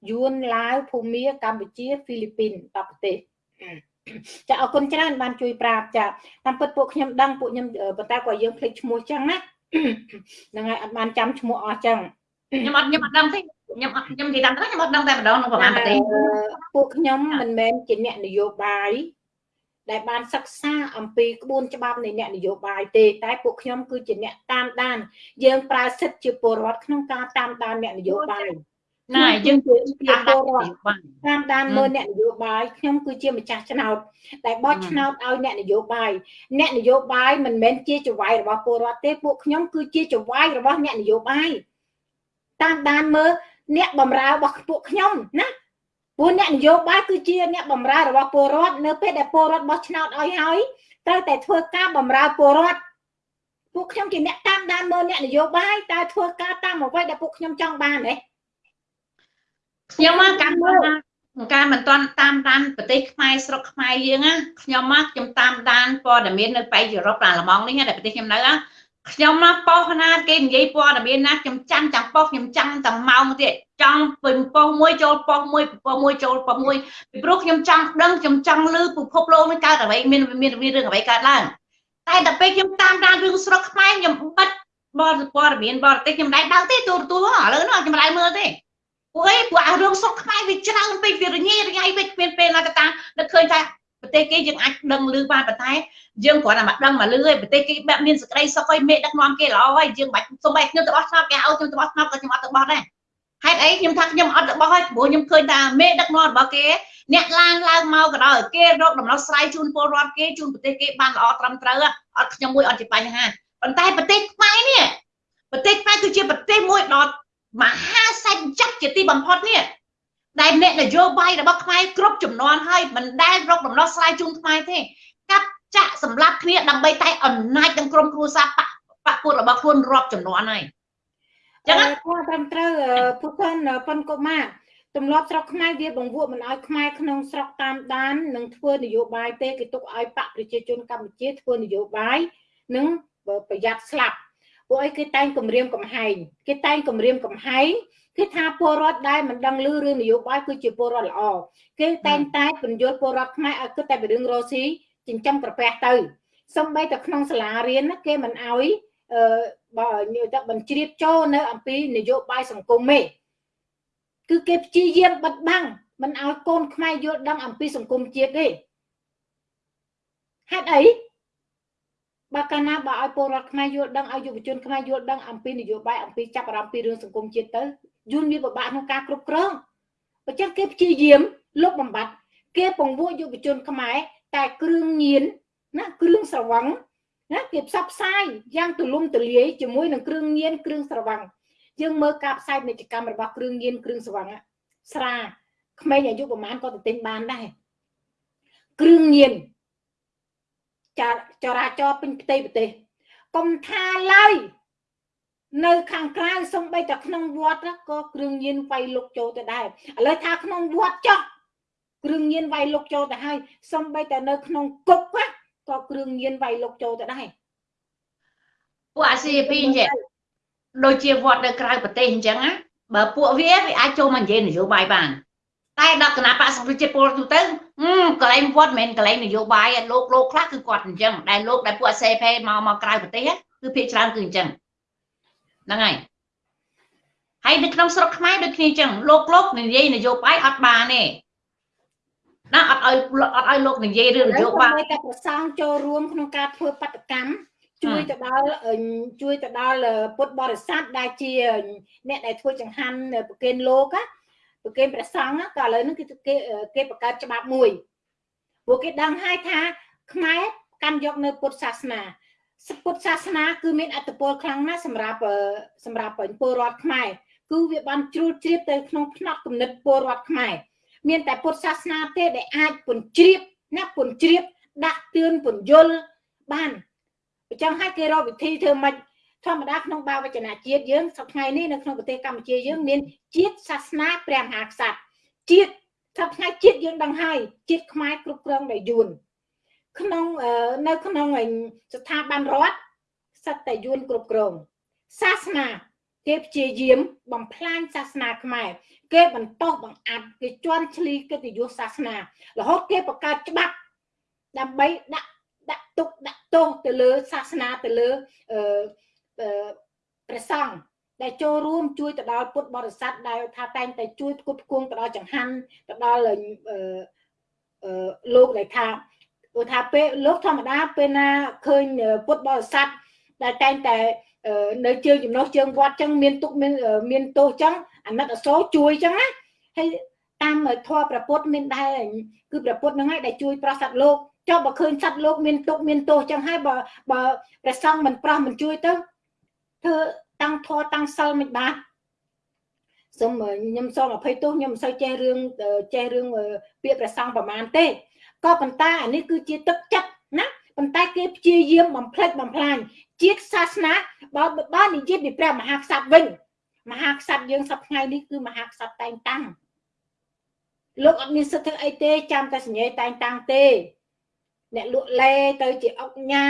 យួនឡាវភូមាកម្ពុជាហ្វីលីពីន10ប្រទេសចាអរគុណច្រើនបានជួយប្រាប់ចាតាមពិតពួកខ្ញុំដឹងពួកខ្ញុំប៉ុន្តែក៏យើងភ្លេចឈ្មោះចឹងណាហ្នឹងហើយអត់បានចាំឈ្មោះអស់ចឹងខ្ញុំអត់ខ្ញុំអត់ដឹងទេខ្ញុំអត់ខ្ញុំនិយាយតាមត្រង់ខ្ញុំអត់ដឹងតែម្ដងក្នុងប្រហែលប្រទេសពួកខ្ញុំមិនមែនជាអ្នកនយោបាយ ដែលបានសិក្សាអំពីក្បួនច្បាប់នៃអ្នកនយោបាយទេតែពួកខ្ញុំគឺជាអ្នកតាមដាន យើងប្រើសិទ្ធិជាពលរដ្ឋក្នុងការតាមដានអ្នកនយោបាយណាយើងជាពលរដ្ឋតាមដានមើលអ្នកនយោបាយខ្ញុំគឺជាម្ចាស់ឆ្នោតដែលបោះឆ្នោតឲ្យអ្នកនយោបាយអ្នកនយោបាយមិនមែនជាចវាយរបស់ពលរដ្ឋទេពួកខ្ញុំគឺជាចវាយរបស់អ្នកនយោបាយតាមដានមើលអ្នកបំរើរបស់ពួកខ្ញុំណា ព្រោះអ្នកនយោបាយគឺជាអ្នកបម្រើរបស់ពលរដ្ឋនៅពេលដែលពលរដ្ឋបោះឆ្នោតឲ្យហើយត្រូវតែធ្វើការបម្រើពលរដ្ឋពួកខ្ញុំជាអ្នកតាមដានមើលអ្នកនយោបាយតើធ្វើការតាមអ្វីដែលពួកខ្ញុំចង់បានទេខ្ញុំមកកាន់មើលការមិនទាន់តាមដានប្រទេសខ្មែរស្រុកខ្មែរយើងណាខ្ញុំមកខ្ញុំតាមដានព័ត៌មាននៅប៉ៃអឺរ៉ុបអាល្លឺម៉ង់នេះដែលប្រទេសខ្ញុំនៅណា ខ្ញុំមកប៉ុសណាគេនិយាយព័ត៌មានណាខ្ញុំចាំទាំងប៉ុសខ្ញុំចាំទាំងម៉ោងទៀតចង់ពីប៉ុសមួយចូលប៉ុសមួយប៉ុសមួយចូលប៉ុសមួយពីព្រោះខ្ញុំចង់ដឹងខ្ញុំចង់ឮពិភពលោកនេះកើតអ្វីមានមានមានរឿងអ្វីកើតឡើងតែដល់ពេលខ្ញុំតាមដានរឿងស្រុកខ្មែរខ្ញុំបិទបទព័ត៌មានបរទេសខ្ញុំមិនដែរដឹងទេទូរទស្សន៍ឥឡូវនោះខ្ញុំមិនដែរមើលទេពួកអីពួកអារឿងស្រុកខ្មែរវាច្រើនពេកវារញ៉េរញ៉ៃពេកមានពេលណាទៅតាមនឹកឃើញថា ប្រទេសគេយើងអាចដឹងឮបានប៉ុន្តែយើងគ្រាន់តែមកដឹងមកឮឯប្រទេសគេបែបមានសក្តីសុខឲ្យមេដឹកនាំគេល្អហើយយើងបាច់សុំបែខ្ញុំទៅបោះឆ្នោតគេឲ្យខ្ញុំទៅបោះឆ្នោតក៏ខ្ញុំអត់ទៅបោះដែរហេតុអីខ្ញុំថាខ្ញុំអត់ទៅបោះហើយព្រោះខ្ញុំឃើញថាមេដឹកនាំរបស់គេអ្នកឡានឡើងមកក៏ដោយគេរកដំណោះស្រាយជូនពលរដ្ឋគេជូនប្រទេសគេបានល្អត្រឹមត្រូវអត់ខ្ញុំមួយអត់ជាបញ្ហាប៉ុន្តែប្រទេសខ្មែរនេះប្រទេសខ្មែរគឺជាប្រទេសមួយដ៏មហាសេដ្ឋកិច្ចជាទីបំផុតនេះ ដែលអ្នកនយោបាយរបស់ខ្មែរគ្រប់ចំនួនហើយមិនដែលរកដំណោះស្រាយជូនខ្មែរទេកាប់ចាក់សម្លាប់គ្នាដើម្បីតែអំណាចនឹងក្រុមគ្រួសារបពពួករបស់ខ្លួនរាប់ចំនួនហើយចឹងគាត់ត្រឹមត្រូវពុទ្ធនប៉ុនកុមារទម្លាប់ស្រុកខ្មែរវាបង្រួបមិនឲ្យខ្មែរក្នុងស្រុកតាមដាននិងធ្វើនយោបាយទេគេទុកឲ្យបកប្រជាជនកម្ពុជាធ្វើនយោបាយនិងប្រយ័ត្នស្លាប់ពួកអីគេតែងគម្រាមកំហែងគេតែងគម្រាមកំហែង គឺថាពលរដ្ឋដែលមិនដឹងឮរឿងនយោបាយគឺជាពលរដ្ឋល្អគេតែងតែបញ្យល់ពលរដ្ឋខ្មែរឲ្យគិតតែពីរឿងរស់ស៊ីចិញ្ចឹមក្រពះទៅសំបីតែក្នុងសាលារៀនគេមិនអោយអឺបើទៅបញ្ជ្រាបចូលនៅអំពីនយោបាយសង្គមទេគឺគេព្យាយាមបិទបាំងមិនឲ្យកូនខ្មែរយល់ដឹងអំពីសង្គមជាតិទេហេតុអីបើកាលណាបើឲ្យពលរដ្ឋខ្មែរយល់ដឹងឲ្យយុវជនខ្មែរយល់ដឹងអំពីនយោបាយអំពីចាប់អារម្មណ៍ពីរឿងសង្គមជាតិទៅ យូនវាពិបាកក្នុងការគ្រប់គ្រងបើចឹងគេព្យាយាមលុបបំបត្តិគេពង្រួមយុវជនខ្មែរតែគ្រឿងញៀនណាគ្រឿងស្រវឹងណាគេផ្សព្វផ្សាយយ៉ាងទូលំទូលាយជាមួយនឹងគ្រឿងញៀនគ្រឿងស្រវឹងយើងមើលការផ្សាយពាណិជ្ជកម្មរបស់គ្រឿងញៀនគ្រឿងស្រវឹងស្រាក្មេងអាយុប្រហែលក៏ទៅទិញបានដែរគ្រឿងញៀនចរាចរពេញផ្ទៃប្រទេសកុំថាឡើយ នៅខាងក្រៅសំបីតែក្នុងវត្តក៏គ្រឿងញៀនវាយលុកចូលទៅដែរឥឡូវថាក្នុងវត្តចុះគ្រឿងញៀនវាយលុកចូលទៅហើយសំបីតែនៅក្នុងគុកក៏គ្រឿងញៀនវាយលុកចូលទៅដែរពួកអាស៊ីពីអញ្ចឹងដូចជាវត្តនៅក្រៅប្រទេសអញ្ចឹងណាបើពួកវាវាអាចចូលមកនិយាយនយោបាយបានតែដល់គណៈបកសង្គ្រោះជាតិពលទូទៅកន្លែងវត្តមិនមែនកន្លែងនយោបាយលោកលោកខ្លះគឺគាត់អញ្ចឹងដែលលោកដែលពួកអាសេផេមកមកក្រៅប្រទេសគឺភាគច្រើនគឺអញ្ចឹង ហ្នឹងហើយហើយនៅក្នុងស្រុកខ្មែរដូចគ្នាអញ្ចឹងលោកលោកនិយាយនយោបាយអត់បានទេណាអត់ឲ្យអត់ឲ្យលោកនិយាយរឿងនយោបាយតែប្រសងចូលរួមក្នុងការធ្វើបដកម្មជួយទៅដល់ជួយទៅដល់ពុទ្ធបរិស័ទដែលជា អ្នកដែលធ្វើចង្ហាន់ប្រគេនលោកណាប្រគេនព្រះសង្ឃក៏ឥឡូវនេះគឺគេគេបង្កើតច្បាប់មួយព្រោះគេដឹងហើយថាខ្មែរកាន់យកនៅពុទ្ធសាសនា ពុទ្ធសាសនាគឺមានអត្តពលខ្លាំងណាស់សម្រាប់សម្រាប់ពលរដ្ឋខ្មែរគឺវាបានជ្រួលជ្រាបទៅក្នុងផ្នែកគំនិតពលរដ្ឋខ្មែរមានតែពុទ្ធសាសនាទេដែលអាចពន្ជ្រាបណាពន្ជ្រាបដាក់ទឿនពន្យល់បានអញ្ចឹងហើយគេរកវិធីធ្វើម៉េចធម្មតាក្នុងបាវចនៈជាតិយើងសប្តាហ៍នេះនៅក្នុងប្រទេសកម្ពុជាយើងមានជាតិសាសនាព្រះមហាក្សត្រជាតិសប្តាហ៍ជាតិយើងដឹងហើយជាតិខ្មែរគ្រប់គ្រងដោយយួន ក្នុងនៅក្នុងស្ថាប័នរដ្ឋសិតតែយួនគ្រប់គ្រងសាសនាគេព្យាយាមបំផ្លាញសាសនាខ្មែរគេបន្តបង្អាប់គេជន់ឈ្លីកិត្តិយសសាសនារហូតគេបង្កើតច្បាប់ដើម្បីដាក់ដាក់ទុកដាក់ទោសទៅលើសាសនាទៅលើអឺព្រះសង្ឃដែលចូលរួមជួយទៅដល់ពុទ្ធបរិស័ទដែលថាតែងតែជួយផ្គត់ផ្គង់ទៅដល់ចង្ហាន់ទៅដល់លោកដែលថា ព្រោះថាពេលលោកធម្មតាពេលណាឃើញពុទ្ធបរិស័ទដែលតែងតែនៅជើងចំណុះជើងវត្តចឹងមានទុកមានមានទោសចឹងអាណិតអសូរជួយចឹងណាហើយតាមធម៌ប្រពុតមានដែរគឺប្រពុតហ្នឹងហើយដែលជួយប្រោះសត្វលោកចុះបើឃើញសត្វលោកមានទុកមានទោសចឹងហើយបើបើព្រះសង្ឃមិនប្រោះមិនជួយទៅធ្វើតាំងធរតាំងសិលមិនបាទសូមខ្ញុំសូមអភ័យទោសខ្ញុំមិនសូវចេះរឿងចេះរឿងពាក្យព្រះសង្ឃប្រមាណទេ ក៏ប៉ុន្តែអានេះគឺជាទឹកចិត្តណាប៉ុន្តែគេព្យាយាមបំផ្លិចបំផ្លាញជាតិសាសនាបើបើនិយាយពីព្រះមហាក្សត្រវិញមហាក្សត្រយើងសប្ថ្ងៃនេះគឺមហាក្សត្រតែងតាំងលោកអត់មានសិទ្ធិធ្វើអីទេចាំតែសញ្ញេតែងតាំងទេ អ្នកលក់លេទៅជាអុកញ៉ា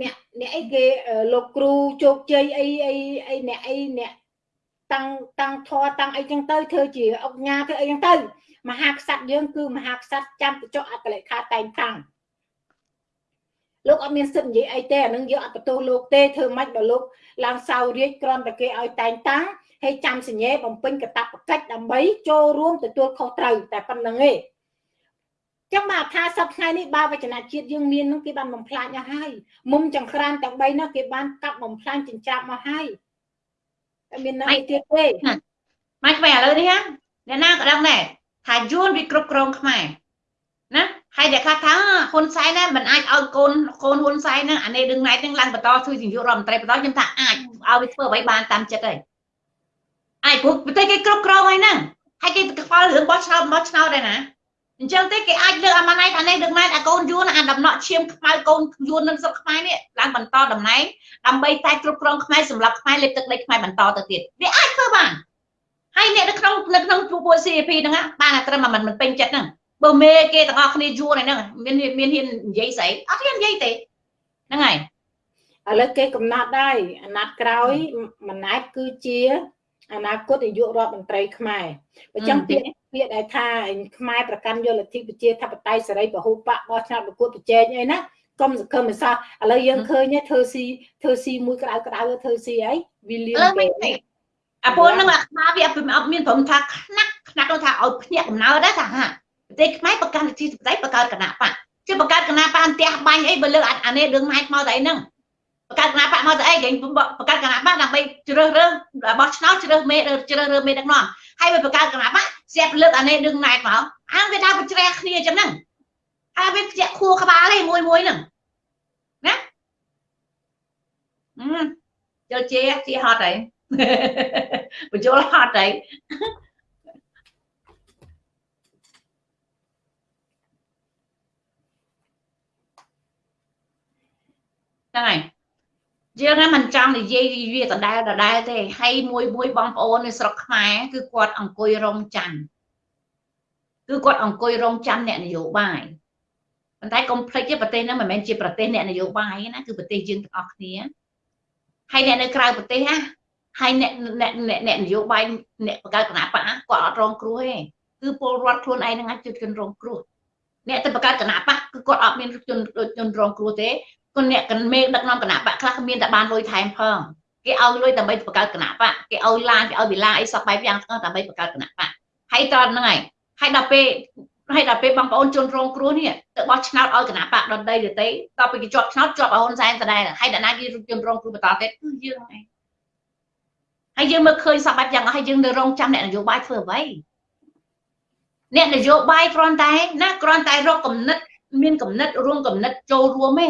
អ្នកអ្នកអីគេលោកគ្រូជោគជ័យអីអីអីអ្នកអីអ្នកតាំងតាំងធរតាំងអីចឹងទៅធ្វើជាអុកញ៉ាធ្វើអីចឹងទៅ មហាក្សត្រយើងគឺមហាក្សត្រចាំទៅចុះអត្តលេខាតែងតាំងលោកអត់មានសិទ្ធិនិយាយអីទេអានឹងយកអត់បន្ទោសលោកទេធ្វើម៉េចបើលោកឡើងសៅរាជគ្រាន់តែគេឲ្យតែងតាំងហើយចាំសញ្ញេបំពេញកតបកិច្ចដើម្បីចូលរួមទទួលខុសត្រូវតែប៉ុណ្្នឹងឯងចឹងមកថាសប្តាហ៍នេះបាវចនជាតិយើងមាននឹងគេបានបំផ្លាញអស់ហើយមុំចង្ក្រានទាំង3នោះគេបានកាប់បំផ្លាញចិញ្ច្រាប់មកហើយតែមាននៅទៀតទេមកក្បែរឥឡូវនេះអ្នកណាក៏ដឹងដែរ ថាយួនវាគ្រប់គ្រងខ្មែរណាហើយដែលខ្លះថាហ៊ុនសែនណាមិនអាចឲ្យកូនកូនហ៊ុនសែនហ្នឹងអានេះដឹងណៃហ្នឹងឡើងបន្តជួយនាយករដ្ឋមន្ត្រីបន្តខ្ញុំថាអាចឲ្យវាធ្វើអ្វីបានតាមចិត្តហើយអាចព្រោះប្រទេសគេគ្រប់គ្រងហើយហ្នឹងហើយគេខ្វល់រឿងបោះឆ្នោតបោះឆ្នោតដែរណាអញ្ចឹងទេគេអាចលើកអាម៉ាណៃអានេះដឹកណែនអាកូនយួនអាដំណក់ឈាមខ្មៅកូនយួននឹងស្រុកខ្មែរនេះឡើងបន្តតំណែងដើម្បីតែគ្រប់គ្រងខ្មែរសម្រាប់ខ្មែរលេបទឹកដីខ្មែរបន្តទៅទៀតវាអាចធ្វើបាន ហើយអ្នកនៅក្នុងនៅក្នុងពួក CP ហ្នឹងបានតែត្រឹមមិនមិនពេញចិត្តហ្នឹងបើមេគេទាំងអស់គ្នាយួនហ្នឹងមានមានហ៊ាននិយាយស្អីអត់ហ៊ាននិយាយទេហ្នឹងហើយឥឡូវគេកំណត់ហើយអាណត្តិក្រោយម៉ណែតគឺជាអនាគតនាយករដ្ឋមន្ត្រីខ្មែរអញ្ចឹងពាក្យពាក្យដែលថាខ្មែរប្រកាន់យកលទ្ធិប្រជាធិបតេយ្យសេរីពហុបកបោះឆ្នោតប្រកួតប្រជែងអីណាកុំសង្ឃឹមមិនសោះឥឡូវយើងឃើញធ្វើស៊ីធ្វើស៊ីមួយក្តៅក្តៅធ្វើស៊ីអីវាលៀងគេ អាពលនឹងអាខ្មាវាអត់មានព្រមថាខ្នាក់ខ្នាក់នោះថាឲ្យភ្ញាក់កំណើតដែរថាហាប្រទេសខ្មែរប្រកាន់លទ្ធិប្រជាធិបតេយ្យបង្កើតគណៈបកជាបង្កើតគណៈបកអន្ទះបាញ់អីបើលើអានេះរឿងម៉ែមកតែអីហ្នឹងបង្កើតគណៈបកមកទៅអីគេបង្កើតគណៈបកដើម្បីជ្រើសរើសបោះឆ្នោតជ្រើសមេជ្រើសរើសមេដឹកនាំហើយវាបង្កើតគណៈបកស្រាប់លើកអានេះរឿងណែតមកអាវាថាប្រជ្រះគ្នាចឹងហ្នឹងអាវាជាខួរក្បាលឯងមួយមួយហ្នឹងណាយល់ជាជាហត់ហើយ បញ្ចូលហត់ហើយហ្នឹងហើយយើងហ្នឹងមិនចង់និយាយវាដដែលដដែលទេហើយមួយមួយបងប្អូននៅស្រុកខ្មែរគឺគាត់អង្គុយរងចាំគឺគាត់អង្គុយរងចាំអ្នកនយោបាយប៉ុន្តែកុំភ្លេចទេប្រទេសហ្នឹងមិនមែនជាប្រទេសអ្នកនយោបាយណាគឺប្រទេសយើងទាំងអស់គ្នាហើយអ្នកនៅក្រៅប្រទេសណា ហើយអ្នកអ្នកអ្នកនយោបាយអ្នកបង្កើតគណៈបកគាត់អត់រងគ្រោះទេគឺពលរដ្ឋខ្លួនឯងហ្នឹងអាចជួយជនរងគ្រោះអ្នកទៅបង្កើតគណៈបកគឺគាត់អត់មានជនជនរងគ្រោះទេគុណអ្នកកមេដឹកនាំគណៈបកខ្លះមានតែបានលុយថែមផងគេឲ្យលុយដើម្បីបង្កើតគណៈបកគេឲ្យឡានគេឲ្យវិឡាអីសពបែបយ៉ាងទាំងដើម្បីបង្កើតគណៈបកហើយតហ្នឹងហើយហើយដល់ពេលហើយដល់ពេលបងប្អូនជនរងគ្រោះនេះទៅបោះឆ្នោតឲ្យគណៈបកដតីទៅទេដល់ពេលគេជាប់ឆ្នោតជាប់ឲ្យហ៊ុនសែនដដែលហើយដល់ណាគេជនរងគ្រោះបន្តទៀតគឺយើងឯង ហើយយើងមើលឃើញសពបែបយ៉ាងហើយយើងនៅរងចាំអ្នកនយោបាយធ្វើអ្វីអ្នកនយោបាយគ្រាន់តែណាគ្រាន់តែរកគំនិត មានគំនិតរួមគំនិតចូលរួមទេ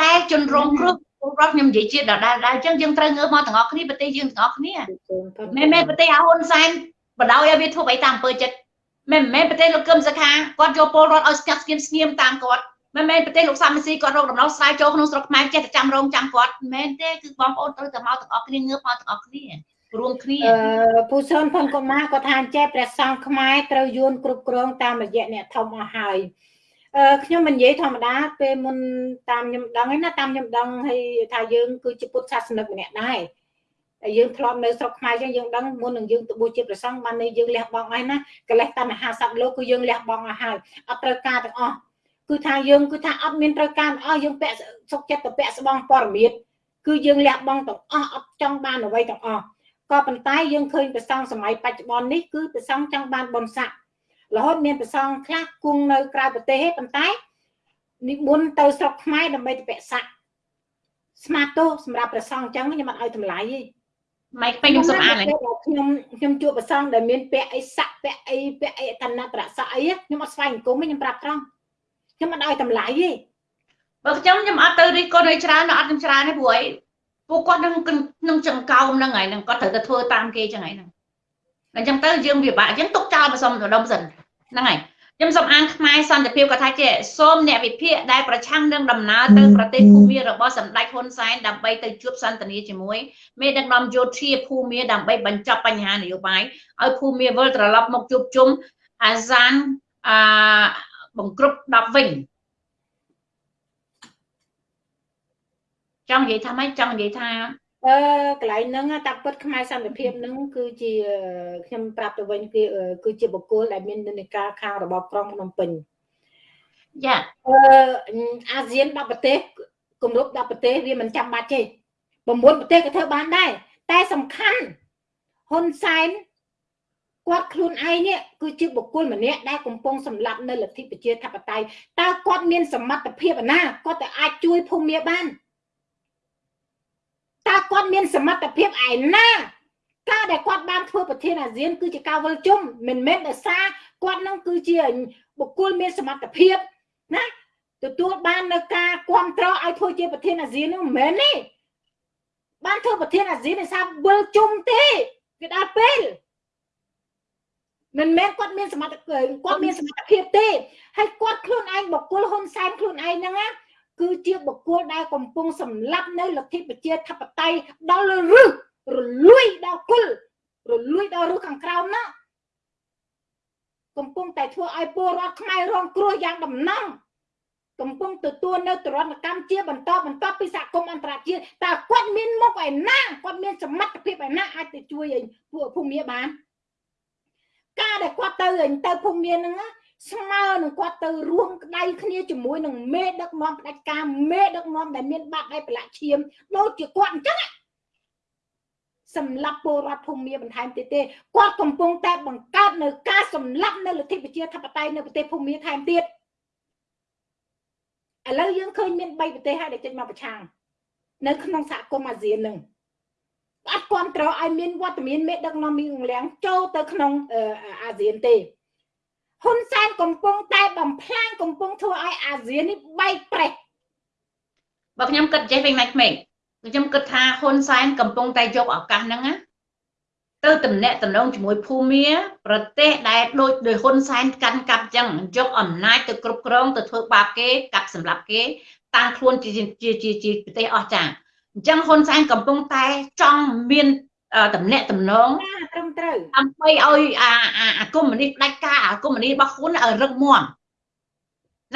តែជនរងគ្រោះពលរដ្ឋខ្ញុំនិយាយជាដដែលដែរអញ្ចឹងយើងត្រូវងើបមកទាំងអស់គ្នាប្រទេសយើងទាំងអស់គ្នាមិនមែនប្រទេសអាហ៊ុនសែនបដ ாய் ឲ្យវាធ្វើអីតាមអំពើចិត្តមិនមែនប្រទេសលោកកឹមសុខាគាត់យកពលរដ្ឋឲ្យស្ងាត់ស្ងៀមស្ងៀមតាមគាត់ មិនមែនប្រទេសលោកសាមីស៊ីគាត់រកដំណោះស្រាយចូលក្នុងស្រុកខ្មែរចេះតែចាំរងចាំគាត់មិនមែនទេគឺបងប្អូនត្រូវតែមកទាំងអស់គ្នាងើបមកទាំងអស់គ្នារួមគ្នាអឺពូសុនផុនកុមារគាត់ថាចេះព្រះសង្ឃខ្មែរត្រូវយួនគ្រប់គ្រងតាមរយៈអ្នកធំអស់ហើយអឺខ្ញុំមិននិយាយធម្មតាពេលមុនតាមខ្ញុំដឹងឯណាតាមខ្ញុំដឹងហើយថាយើងគឺជាពុទ្ធសាសនិកម្នាក់ដែរតែយើងធ្លាប់នៅស្រុកខ្មែរចឹងយើងដឹងមុននឹងយើងទៅបួសជាព្រះសង្ឃបាននេះយើងលះបង់ហើយណាកលេសតណ្ហាសត្វលោកគឺយើងលះបង់ឲ្យហើយអត់ត្រូវការទាំងអស់ គឺថាយើងគឺថាអត់មានត្រូវការអស់យើងពាក់សុខចិត្តទៅពាក់ស្បង់ព័រមិតគឺយើងលះបង់ទាំងអស់អត់ចង់បានអ្វីទាំងអស់ក៏ប៉ុន្តែយើងឃើញព្រះសង្ឃសម័យបច្ចុប្បន្ននេះគឺព្រះសង្ឃចង់បានបុណ្យស័ក្តិរហូតមានព្រះសង្ឃខ្លះគង់នៅក្រៅប្រទេសទេប៉ុន្តែនិមន្តទៅស្រុកខ្មែរដើម្បីទៅពាក់ស័ក្តិស្មាតទោសម្រាប់ព្រះសង្ឃអញ្ចឹងខ្ញុំអត់ឲ្យតម្លៃទេម៉េចពេញខ្ញុំសុំអានខ្ញុំខ្ញុំជួបព្រះសង្ឃដែលមានពាក់អីស័ក្តិពាក់អីពាក់អីតនត្រស័ក្តិអីខ្ញុំអត់ស្វែងអង្គមទេខ្ញុំប្រាប់ត្រង់ ខ្ញុំអត់ឲ្យតម្លៃទេបើខ្ញុំខ្ញុំអត់ទៅរិះគន់ឲ្យច្រើនអត់ខ្ញុំច្រើនទេព្រោះអីពួកគាត់នឹងនឹងចង្កោមហ្នឹងហើយនឹងគាត់ត្រូវតែធ្វើតាមគេចឹងហើយហ្នឹងអញ្ចឹងទៅយើងវាបាក់អញ្ចឹងទុកចោលមកសុំដុំសិនហ្នឹងហើយខ្ញុំសូមអានខ្មែរសន្តិភាពគាត់ថាជាសូមអ្នកវិភាគដែលប្រឆាំងនឹងដំណើរទៅប្រទេសភូមារបស់សម្ដេចហ៊ុនសែនដើម្បីទៅជួបសន្ទនាជាមួយមេដឹកនាំយោធាភូមាដើម្បីបញ្ចប់បញ្ហានយោបាយឲ្យភូមាវិលត្រឡប់មកជួបជុំអាសានអឺ បង្ក្រប់10វិញចង់និយាយថាម៉េចចង់និយាយថាអឺកន្លែងហ្នឹងតាពិតខ្មែរសន្តិភាពហ្នឹងគឺជាខ្ញុំប្រាប់ទៅវិញគឺគឺជាបុគ្គលដែលមាននិកាខាងរបបក្រុងភ្នំពេញយ៉ាអឺអាស៊ាន10ប្រទេសគម្រប់10ប្រទេសវាមិនចាំបាច់ទេ9ប្រទេសក៏ធ្វើបានដែរតែសំខាន់ហ៊ុនសែន គាត់ខ្លួនឯងនេះគឺជាបុគ្គលម្នាក់ដែលកំពុងសម្លាប់នៅលទ្ធិប្រជាធិបតេយ្យតើគាត់មានសមត្ថភាពណាគាត់ទៅអាចជួយភូមិបានតើគាត់មានសមត្ថភាពឯណាការដែលគាត់បានធ្វើប្រធានអាស៊ាន គឺជាការវិលជុំមិនមែនដោយសារគាត់នឹងគឺជាបុគ្គលមានសមត្ថភាពណាទទួលបាននៅការគ្រប់គ្រងឲ្យធ្វើជាប្រធានអាស៊ាននោះមិនមែនទេបានធ្វើប្រធានអាស៊ានដោយសារវិលជុំទេវាដល់ពេល មិនមែនគាត់មានសមត្ថភាពគាត់មានសមត្ថភាពទេហើយគាត់ខ្លួនឯងបុគ្គលហ៊ុនសែនខ្លួនឯងហ្នឹងណាគឺជាបុគ្គលដែលកំពុងសម្លាប់នៅលទ្ធិប្រជាធិបតេយ្យដល់រឹសរលួយដល់គុលរលួយដល់រឹសខាងក្រោមណាកំពុងតែធ្វើឲ្យពលរដ្ឋខ្មែររងគ្រោះយ៉ាងដំណំកំពុងទទួលនៅទរណកម្មជាបន្តបន្តពីសហគមន៍អន្តរជាតិតើគាត់មានមុខឯណាគាត់មានសមត្ថភាពឯណាអាចទៅជួយឲ្យពួកភូមិបាន ការដែលគាត់ទៅទៅភូមិហ្នឹងស្មើនឹងគាត់ទៅរួមក្តៅគ្នាជាមួយនឹងមេដឹកនាំផ្ដាច់ការមេដឹកនាំដែលមានបាត់ឯប្រឡាក់ឈាមដូចជាគាត់អញ្ចឹងសម្រាប់ពលរដ្ឋភូមិបន្ថែមទៀតទេគាត់កំពុងតែបង្កើតនៅការសម្លាប់នៅលទ្ធិប្រជាធិបតេយ្យនៅប្រទេសភូមិថែមទៀតឥឡូវយើងឃើញមាន3ប្រទេសហើយដែលចេញមកប្រឆាំងនៅក្នុងសហគមន៍អាស៊ាននឹង អត់គ្រប់គ្រងឲ្យមានវត្តមានមេដឹកនាំមីងលៀងចូលទៅក្នុងអាស៊ានទេហ៊ុនសែនកំពុងតែបំផ្លាញកំពុងធ្វើឲ្យអាស៊ាននេះបែកប្រេះបើខ្ញុំគិតចេះវិញម៉េចក្មេងខ្ញុំគិតថាហ៊ុនសែនកំពុងតែយកឱកាសហ្នឹងណាទៅតំណែងតំណងជាមួយភូមាប្រទេសដែលដូចដោយហ៊ុនសែនកាន់កាប់ចឹងយកអំណាចទៅគ្រប់គ្រងទៅធ្វើបាបគេកាប់សម្លាប់គេតាំងខ្លួនជាជាជាជាប្រទេសអស់ចា អញ្ចឹងហ៊ុនសែនកំពុងតែចង់មានតំណែងតំណងត្រឹមត្រូវដើម្បីឲ្យអាអាកុំមុនីផ្ដាច់ការអាកុំមុនីរបស់ហ៊ុនឲ្យរឹងមាំ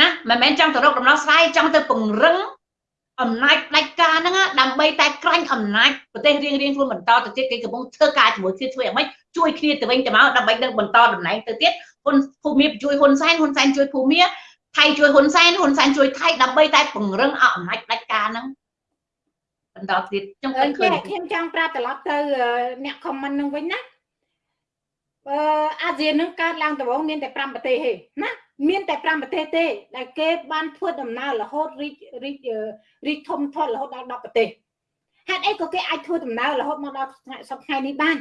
ណាមិនមែនចង់ទៅរកដំណោះស្រាយចង់ទៅពង្រឹងអំណាចផ្ដាច់ការហ្នឹងដើម្បីតែក្រាញ់អំណាចប្រទេសរៀងរៀងខ្លួនបន្តទៅទៀតគេកំពុងធ្វើការជាមួយគ្នាធ្វើយ៉ាងម៉េចជួយគ្នាទៅវិញទៅមកដើម្បីនឹងបន្តតំណែងទៅទៀតហ៊ុនភូមិជួយហ៊ុនសែនហ៊ុនសែនជួយភូមិថៃជួយហ៊ុនសែនហ៊ុនសែនជួយថៃដើម្បីតែពង្រឹងអំណាចផ្ដាច់ការហ្នឹង បន្តទៀតខ្ញុំឃើញខ្ញុំចង់ប្រាប់ត្រឡប់ទៅអ្នកខមមិននឹងវិញណាអឺអាស៊ាននឹងកើតឡើងដំបូងមានតែ5ប្រទេសទេណាមានតែ5ប្រទេសទេ ដែលគេបានធ្វើដំណើររហូតរីករីករីកធំធាត់រហូតដល់10ប្រទេសហេតុអីក៏គេអាចធ្វើដំណើររហូតមកដល់សប្តាហ៍នេះបាន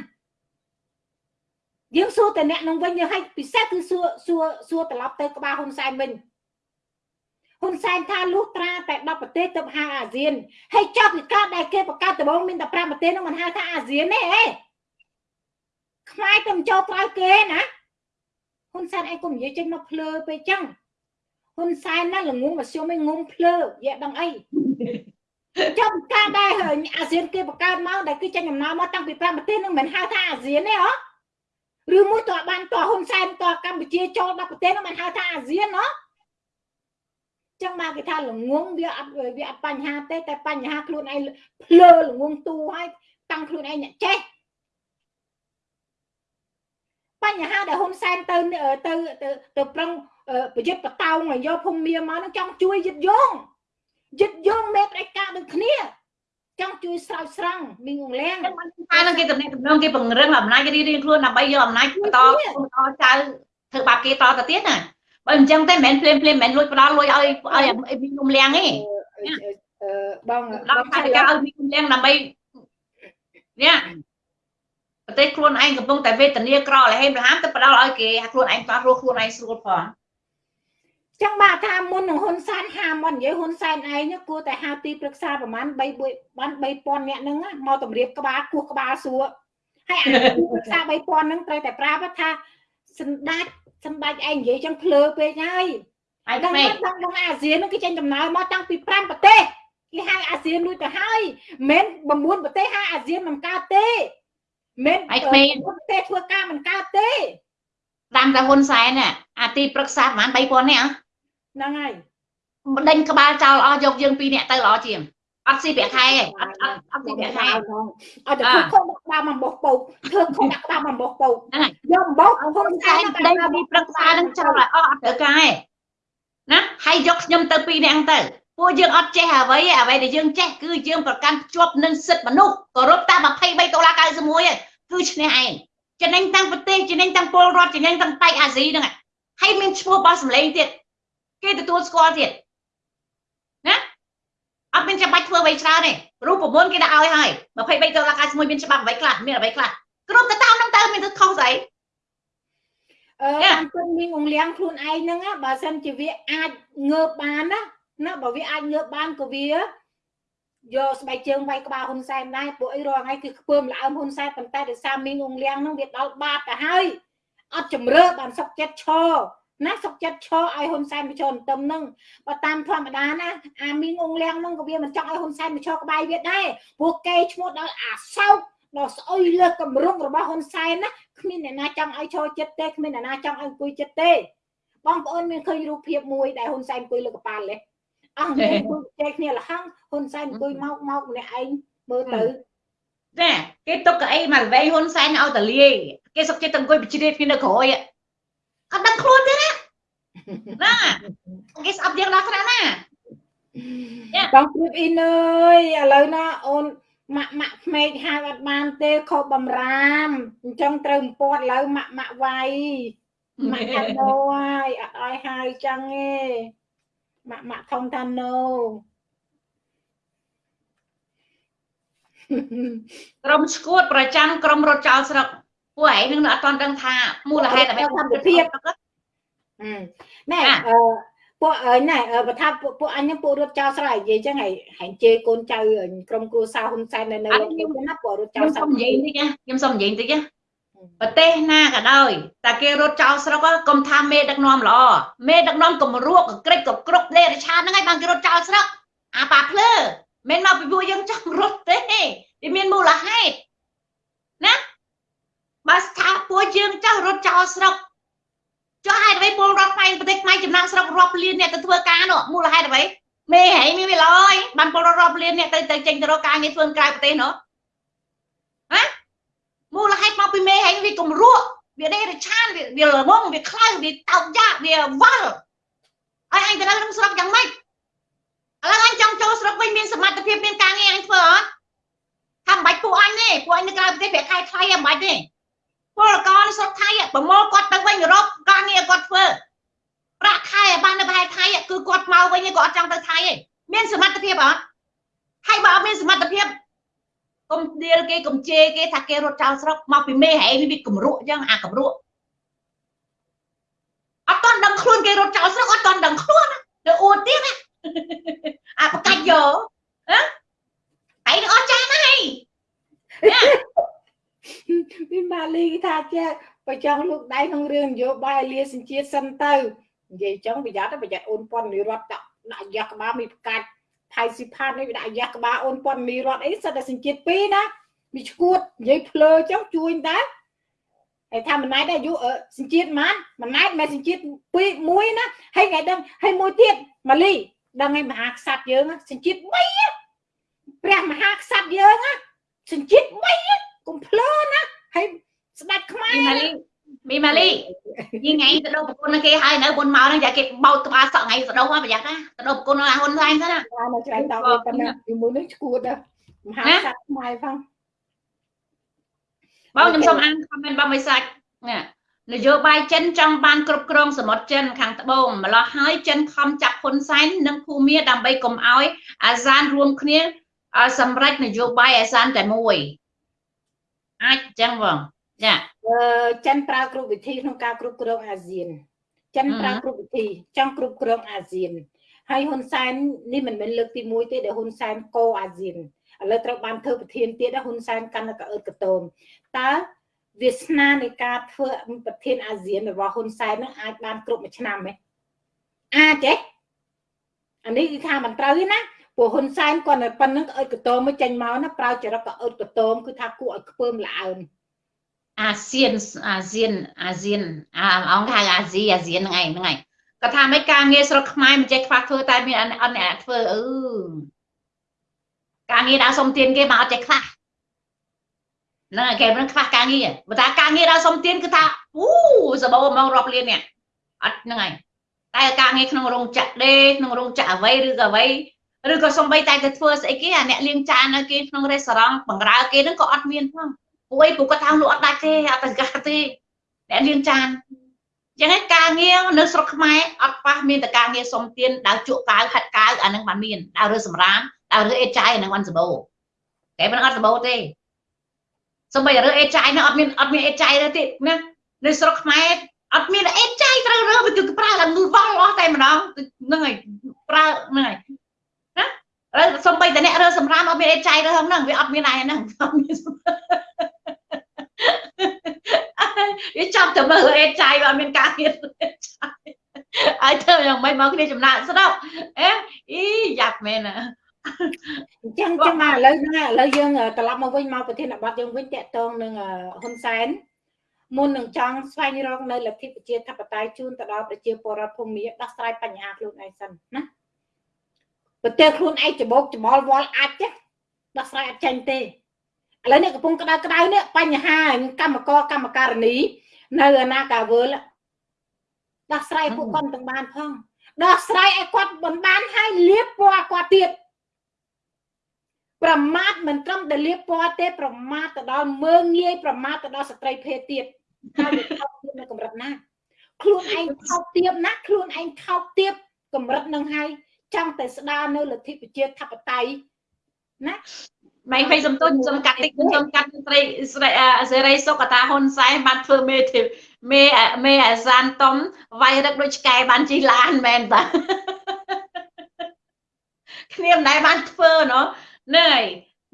យើងសួរតែអ្នកនឹងវិញយើងឲ្យពិសេសគឺសួរសួរសួរត្រឡប់ទៅក្បាលហ៊ុនសែនវិញ ហ៊ុនសែនថាលុះត្រាតែ10ប្រទេសទៅហៅអាស៊ានហើយចប់ពីកើតដែលគេបង្កើតដំបូងមានតែ5ប្រទេសនោះមិនហៅថាអាស៊ានទេអេខ្មែរទៅចូលក្រៅគេណាហ៊ុនសែនឯងកុំនិយាយចេញមកភ្លើពេកចឹងហ៊ុនសែនណាល្ងងមធ្យមឯងងុំភ្លើយកដឹងអីចាំការដែរអាស៊ានគេបង្កើតមកដែលគឺចេញដំណើរមកតាំងពី5ប្រទេសនឹងមិនហៅថាអាស៊ានទេហ៎ឬមួយតើបានតហ៊ុនសែនតកម្ពុជាចូល10ប្រទេសនោះមិនហៅថាអាស៊ានហ៎ ចឹងមកគេថាល្ងងវាអត់វាអត់បញ្ហាទេតែបញ្ហាខ្លួនឯងភ្លើល្ងងទូហើយតាំងខ្លួនឯងអ្នកចេះបញ្ហាដែលហ៊ុនសែនទៅទៅទៅទៅប្រឹងប្រយុទ្ធបតោងឲ្យយកភូមិមាមកនឹងចង់ជួយយឹតយងយឹតយងមេផ្ដាច់ការដូចគ្នាចង់ជួយស្រោចស្រង់មីងងលៀងហើយនឹងគេតំណែងតំណងគេពង្រឹងអំណាចរៀងរៀងខ្លួនដើម្បីយកអំណាចបន្តបន្តចៅធ្វើបាបគេតទៅទៀតណា បើអញ្ចឹងទេមិនមែនភ្លាមភ្លាមមិនមែនលួចផ្ដាល់លួចឲ្យឲ្យមីងងលៀងទេបងដល់ថាគេឲ្យមីងងលៀងដើម្បីនេះប្រទេសខ្លួនឯងកំពុងតែវេទនាក្រលហេមរហាមទៅផ្ដាល់ឲ្យគេខ្លួនឯងតោះរស់ខ្លួនឯងស្រួលផងចឹងបាទថាមុននឹងហ៊ុនសែនហាមកនិយាយហ៊ុនសែនឯងគួរតែហៅទីប្រឹក្សាប្រហែល3បាន3000នាក់ហ្នឹងមកតម្រៀបក្បាលគោះក្បាលសួរហើយអាទីប្រឹក្សា3000ហ្នឹងត្រូវតែប្រាប់ថា សម្ដេចសម្ដេចឯងនិយាយចឹងភ្លើពេកហើយហើយដល់ដល់ដល់អាស៊ានហ្នឹងគេចេញដំណើរមកតាំងពី5ប្រទេសគេហៅអាស៊ានរួចទៅហើយមិនមែន9ប្រទេសហៅអាស៊ានមិនកើតទេមិនឯក្មេងទេធ្វើការមិនកើតទេតាមតែហ៊ុនសែនអាទីប្រឹក្សាប្រហែល3000នាក់ហ្នឹងហើយដេញក្បាលចោលអស់យកយើងពីរនាក់ទៅល្អជាង អត់ស៊ីប្រាក់ខែទេអត់អត់អត់ស៊ីប្រាក់ខែអត់ទៅខុសដាក់ក្បាលមកបោះពោកធ្វើខុសដាក់ក្បាលមកបោះពោកហ្នឹងហើយយកបោះហ៊ុនសែនដេញពីប្រឹក្សានឹងចោលឲ្យអស់អត់ត្រូវការទេណាហើយយកខ្ញុំទៅពីរនាក់ទៅពួកយើងអត់ចេះអ្វីអ្វីដែលយើងចេះគឺយើងប្រកាន់ភ្ជាប់នឹងសិទ្ធិមនុស្សគោរពតាម23ដុល្លារ91គឺឈ្នះឯងចំណេញទាំងប្រទេសចំណេញទាំងពលរដ្ឋចំណេញទាំងប៉ែកអាស៊ីហ្នឹងហើយមានឈ្មោះបោះសម្លេងទៀតគេទទួលស្គាល់ទៀតណាអ ត់មានចាំបាច់ធ្វើអ្វីច្រើនទេរូបប្រពន្ធគេដាក់ឲ្យហើយ23ដុល្លារ91មានច្បាប់អ្វីខ្លះមានអ្វីខ្លះគ្រប់ទៅតាមហ្នឹងទៅមានទៅខុសស្អីអឺតាមគុណមីងអង្លៀងខ្លួនឯងហ្នឹងបើសិនជាវាអាចងើបបានណាណាបើវាអាចងើបបានក៏វាយកស្បែកជើងវាយក្បាលហ៊ុនសែនដែរពួកអីរាល់ថ្ងៃគឺខ្ពើមល្អើមហ៊ុនសែនប៉ុន្តែដោយសារមីងអង្លៀងហ្នឹងវាដល់បាតទៅហើយអត់ជំរឿបានសុកចិត្តឈរ ណាសុកចិត្តឈរឲ្យហ៊ុនសែនបញ្ចុះទៅនឹងបើតាមធម្មតាណាអាមីងអង្លៀងហ្នឹងក៏វាមិនចង់ឲ្យហ៊ុនសែនបញ្ចុះក្បាយវាដែរពួកគេឈ្មោះដល់អាសោកដល់ស្អុយលើកម្រុងរបស់ហ៊ុនសែនណាគ្មានអ្នកណាចង់ឲ្យឈរចិត្តទេគ្មានអ្នកណាចង់ឲ្យអង្គុយចិត្តទេបងប្អូនមានឃើញរូបភាពមួយដែលហ៊ុនសែនអង្គុយលើកប៉ាល់ទេអស់មានគូចែកគ្នាលហឹងហ៊ុនសែនអង្គុយមកមកម្នាក់ឯងមើលទៅចាគេទុកកៅអីមកល្វែងហ៊ុនសែនឲ្យតលាយគេសុកចិត្តអង្គុយបជ្រាបគ្នានៅក្រោយអត់ដឹងខ្លួនទេ ណាណាគេស្អប់យើងដល់ថ្នាក់ណាបងព្រៀបអ៊ីនអើយឥឡូវណាអូនម៉ាក់ម៉ាក់ភ្មេកហៅអត់បានទេខុសបំរាមអញ្ចឹងត្រូវពាត់ឥឡូវម៉ាក់ម៉ាក់វាយម៉ាក់កាដូហើយអត់ឲ្យហៅចឹងទេម៉ាក់ម៉ាក់ធំតាណូក្រុមឈួតប្រចាំក្រុមរត់ចោលស្រុកពួកឯងនឹងអត់ទាន់ដឹងថាមូលហេតុអ្វីធម្មភាព ណែអឺពួកណែបើថាពួកអញហ្នឹងពួករត់ចោលស្រែនិយាយចឹងហើយហែងជេកូនចៅក្រុមគ្រួសារហ៊ុនសែននៅនៅខ្ញុំណាពួករត់ចោលស្រែខ្ញុំសុំនិយាយតិចណាខ្ញុំសុំនិយាយតិចណាប្រទេសណាក៏ដោយតែគេរត់ចោលស្រុកកុំថាមេដឹកនាំល្អមេដឹកនាំកំរក់ក្រិចក៏គ្រប់លេរឆានហ្នឹងហើយបានគេរត់ចោលស្រុកអាប៉ាភ្លើមិនមកពីពួកយើងចង់រត់ទេវាមានមូលហេតុណាបើស្ថាពួកយើងចោះរត់ចោលស្រុក ចុះហេតុអ្វីពលរដ្ឋខ្មែរប្រទេសខ្មែរចំណាក់ស្រុករាប់លានអ្នកទៅធ្វើការនោះមូលហេតុអ្វីមេហែងមានវាឡើយបានពលរដ្ឋរាប់លានអ្នកទៅទៅចេញទៅរកការងារធ្វើក្រៅប្រទេសនោះហ៎មូលហេតុមកពីមេហែងវាគំរក់វាដេរឆានវាល្ងងវាខ្លៅវាតោកយ៉ាវាវល់ហើយអញទៅនៅក្នុងស្រុកយ៉ាងម៉េចឥឡូវអញចង់ចូលស្រុកវិញមានសមត្ថភាពមានការងារអញធ្វើអត់ថាមិនបាច់ពួកអញទេពួកអញនៅក្រៅប្រទេសប្រាក់ខែថ្លៃមិនបាច់ទេ ពលករនៅស្រុកថៃប្រមូលគាត់ទៅវិញអឺរ៉ុបការងារគាត់ធ្វើប្រាក់ខែបាននៅប្រហែលថៃគឺគាត់មកវិញគាត់អត់ចង់ទៅថៃទេមានសមត្ថភាពអត់ហើយបើអត់មានសមត្ថភាពកុំដៀលគេកុំជេរគេថាគេរត់ចោលស្រុកមកពីមេហែងវាគំរក់អញ្ចឹងអាគំរក់អត់តន់ដឹងខ្លួនគេរត់ចោលស្រុកអត់តន់ដឹងខ្លួនទៅអួតទៀតណាអាបកាច់យកហ៎ឯងអស់ចាស់ណាស់ ពីម៉ាលីថាចេះបើចង់លោកដៃក្នុងរឿងនយោបាយលាសញ្ជាតិសិនទៅនិយាយចឹងប្រយ័ត្នប្រយ័ត្នអូនប៉ុននិរដ្ឋដាក់ដាក់យ៉ាក់ក្បាលមានផ្កាច់ថៃស៊ីផាតនេះវាដាក់យ៉ាក់ក្បាលអូនប៉ុនមីរដ្ឋអីសិតតែសញ្ជាតិពីរណាមីឈួតនិយាយភ្លើចឹងជួយដែរហើយថាមិនណែដែរអាយុសញ្ជាតិម៉ានមិនណែមិនសញ្ជាតិពីរមួយណាហើយថ្ងៃដឹងហើយមួយទៀតម៉ាលីដឹងឯមហាក្សត្រយើងសញ្ជាតិ3ព្រះមហាក្សត្រយើងសញ្ជាតិ3 កុំភ្លើណាហើយស្ដាច់ខ្មែរមីម៉ាលីមីម៉ាលីយីថ្ងៃទៅដល់ប្រគុណគេហើយនៅបុនមកហ្នឹងយ៉ាគេបោតក្បាលសក់ថ្ងៃទៅដល់ប្រយ័ត្នណាទៅដល់ប្រគុណអាហ៊ុនសែនទៅណានៅឆ្លៃតោប៉ុណ្ណាពីមុននេះឈួតមហាសាស្ត្រខ្មែរផងបងខ្ញុំសូមអានខមមិនបងមិនសាច់ណានយោបាយចិនចង់បានគ្រប់គ្រងសមុទ្រចិនខាងត្បូងម្លោះហើយចិនខំចាប់ហ៊ុនសែននិងភូមាដើម្បីកុំឲ្យអាស៊ានរួមគ្នាសម្រេចនយោបាយអាស៊ានតែមួយ អាចអញ្ចឹងបងចាអឺចិនប្រើគ្រប់វិធីក្នុងការគ្រប់គ្រងអាស៊ានចិនប្រើគ្រប់វិធីចង់គ្រប់គ្រងអាស៊ានហើយហ៊ុនសែននេះមិនមែនលើកទី1ទេដែលហ៊ុនសែនកោអាស៊ានឥឡូវត្រូវបានធ្វើប្រធានទៀតហ៊ុនសែនកាន់តែកអឺតកតោមតើវាសនានៃការធ្វើប្រធានអាស៊ានរបស់ហ៊ុនសែននឹងអាចបានគ្រប់មួយឆ្នាំទេអាចទេអានេះគឺថាមិនត្រូវទេណា ព្រោះហ៊ុនសែនគាត់នៅប៉ុណ្្នឹងក្អើតកតោមកចេញមកណាប្រើចរិតក្អើតកតោគឺថាគួរឲ្យខ្ពើមល្អើមអាស៊ានអាស៊ានអាស៊ានអាអង្គហៅអាស៊ីអាស៊ានហ្នឹងឯងហ្នឹងឯងគាត់ថាមិនការងារស្រុកខ្មែរមិនចេះខ្វះធ្វើតែមានអត់អ្នកធ្វើអឺការងារដល់សុំទានគេមកអត់ចេះខ្វះហ្នឹងគេមិនខ្វះការងារបើថាការងារដល់សុំទានគឺថាអូសបោមករាប់លាននេះអត់ហ្នឹងហើយតែការងារក្នុងរោងចក្រដេក្នុងរោងចក្រអ្វីឬក៏អ្វី ឬក៏សំបីតែទៅធ្វើស្អីគេអាអ្នកលាងចាននៅគេក្នុងរេស្តូរ៉ង់បង្រើគេហ្នឹងក៏អត់មានផងពួកឯងពួកគាត់ថាលក់អត់ដាច់ទេអត់ទៅកាទេអ្នកលាងចានចឹងឯងការងារនៅស្រុកខ្មែរអត់ប៉ះមានតែការងារសុំទានដើរជក់កៅហាត់កៅអានឹងបានមានដើររើសម្រាមដើររើអេចាយអានឹងបានសបោតែមិនអត់សបោទេសំបីរើអេចាយនឹងអត់មានអត់មានអេចាយទេណានៅស្រុកខ្មែរអត់មានអេចាយត្រូវរើវាគឺប្រើឡើងងឺវល់អស់តែម្ដងហ្នឹងហើយប្រើហ្នឹងហើយ ហើយសំបីតែអ្នករើសម្រាមអត់មានអេចៃរើហ្នឹងវាអត់មានឯហ្នឹងអត់មានវាចាប់ទៅមើលអេចៃវាអត់មានការងារហើយធ្វើយ៉ាងម៉េចមកគ្នាចំណាក់ស្រុកអេអ៊ីយ៉ាប់មែនណាអញ្ចឹងចឹងមកឥឡូវហ្នឹងឥឡូវយើងត្រឡប់មកវិញមកប្រធានបទយើងវិញតកតងនឹងហ៊ុនសែនមុននឹងចង់ស្វែងរកនៅលទ្ធិប្រជាធិបតេយ្យជូនទៅដល់ប្រជាពលរដ្ឋភូមិដោះស្រាយបញ្ហាខ្លួនឯងសិនណា ប្រទេសខ្លួនឯងច្បោកច្បល់វល់អាចទេដោះស្រាយអត់ចាញ់ទេឥឡូវនេះកំពុងក្តៅក្តៅនេះបញ្ហាកម្មករកម្មការនី នៅអាណាកាវើលដោះស្រាយពួកគាត់ទាំងបានផងដោះស្រាយឲ្យគាត់មិនបានហើយលៀបពណ៌គាត់ទៀតប្រមាថមិនត្រឹមតែលៀបពណ៌ទេ ប្រមាថទៅដល់មើងងាយប្រមាថទៅដល់ស្ត្រីភេទទៀតហើយវាថោកទៀតនៅកម្រិតណាខ្លួនឯងថោកទៀតណាខ្លួនឯងថោកទៀតកម្រិតនឹងហើយ ចង់តែស្ដារនៅលទ្ធិប្រជាធិបតេយ្យណាម៉ៃភ័យសំទុនសំកាត់តិចសំកាត់ស្រីស្រីសេរីសុកតាហ៊ុនសែនបានធ្វើមេធីមេមេអាសានតំវាយរឹកដូចឆ្កែបានជិះឡានមែនតាគ្នាមិនដែលបានធ្វើណោះហ្នឹងហើយ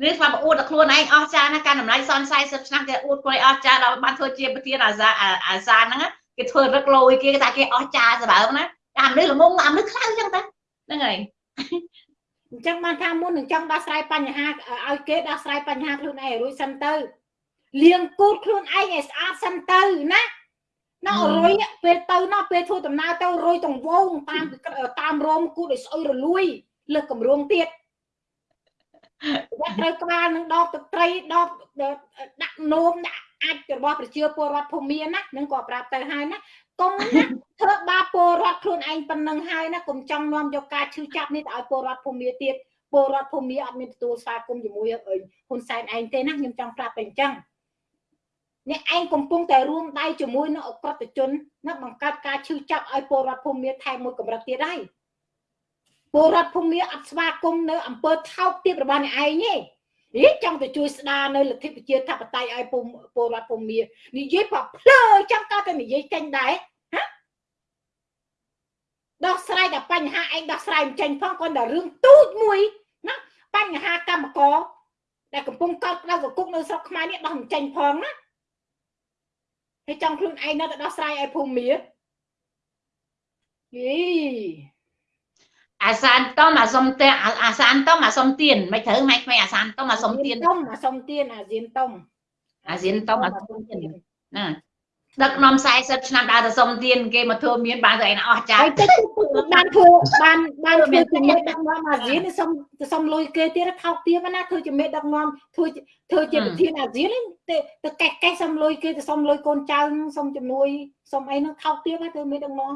នេះស្មាប់អួតដល់ខ្លួនឯងអស់ចាណាការតម្លៃសន40ឆ្នាំគេអួតខ្លួនឯងអស់ចាដល់បានធ្វើជាប្រធានអាសាអាសាហ្នឹងគេធ្វើរឹកលយគេថាគេអស់ចាសម្បើមណាអាមនុស្សល្ងងអាមនុស្សខ្លៅចឹងតា ហ្នឹងហើយអញ្ចឹងបានថាមុននឹងចង់ដោះស្រាយបញ្ហាឲ្យគេដោះស្រាយបញ្ហាខ្លួនឯងរួចសិនទៅលៀងគូតខ្លួនឯងឲ្យស្អាតសិនទៅណាណោរុយពេលទៅណោពេលធ្វើដំណើរទៅរុយតង្វងតាមតាមរោមគូតឲ្យស្អុយរលួយលើកកម្រងទៀតគាត់ត្រូវក្បាលនឹងដបទឹកត្រីដបដាក់នោមដាក់អាចរបស់ប្រជាពលរដ្ឋភូមិណានឹងក៏ប្រាប់ទៅហើយណា កុំណាធ្វើបាបពលរដ្ឋខ្លួនឯងប៉ុណ្ណឹងហើយណាកុំចង់នាំយកការឈឺចាប់នេះទៅឲ្យពលរដ្ឋភូមិទៀតពលរដ្ឋភូមិអត់មានទទួលស្វាគមន៍ជាមួយហ៊ុនសែនឯងទេណាខ្ញុំចង់ប្រាប់តែអញ្ចឹងអ្នកឯងកំពុងតែរួមដៃជាមួយនឹងអក្រិតជនណាបង្កើតការឈឺចាប់ឲ្យពលរដ្ឋភូមិថែមមួយកម្រិតទៀតហើយពលរដ្ឋភូមិអត់ស្វាគមន៍នៅអង្គើថោកទៀតរបស់អ្នកឯងទេ ហីចង់ទៅជួយស្ដារនៅលទ្ធិប្រជាធិបតេយ្យឲ្យពលរដ្ឋភូមិនិយាយប្រភ្លើចាំក៏តែនិយាយចេញដែរហ៎ដោះស្រាយតែបញ្ហាឯងដោះស្រាយមិនចេញផងគាត់តែរឿងទូចមួយណាបញ្ហាកម្មករដែលកំពុងកោតក្តៅកគុកនៅស្រុកខ្មែរនេះដោះមិនចេញផងណាហើយចង់ខ្លួនឯងនៅតែដោះស្រាយឲ្យភូមិយី អាសានតំអាសុំទេអាសានតំអាសុំទៀនមិនត្រូវម៉ែក្មេងអាសានតំអាសុំទៀនតំអាសុំទៀនអាស៊ានតំអាស៊ានតំអាសុំទៀនណាដឹកនាំ40ឆ្នាំដើរទៅសុំទៀនគេមកធ្វើមានបានទៅឯណាអស់ចាហើយទៅបានធ្វើបានបានធ្វើជំនួយដឹកនាំអាស៊ាននេះសុំសុំលុយគេទៀតថោកទៀតណាធ្វើជំនួយដឹកនាំធ្វើធ្វើជាប្រធានអាស៊ានទៅទៅកេះកេះសុំលុយគេទៅសុំលុយកូនចៅសុំជំនួយសុំអីនោះថោកទៀតណាធ្វើមានដឹកនាំ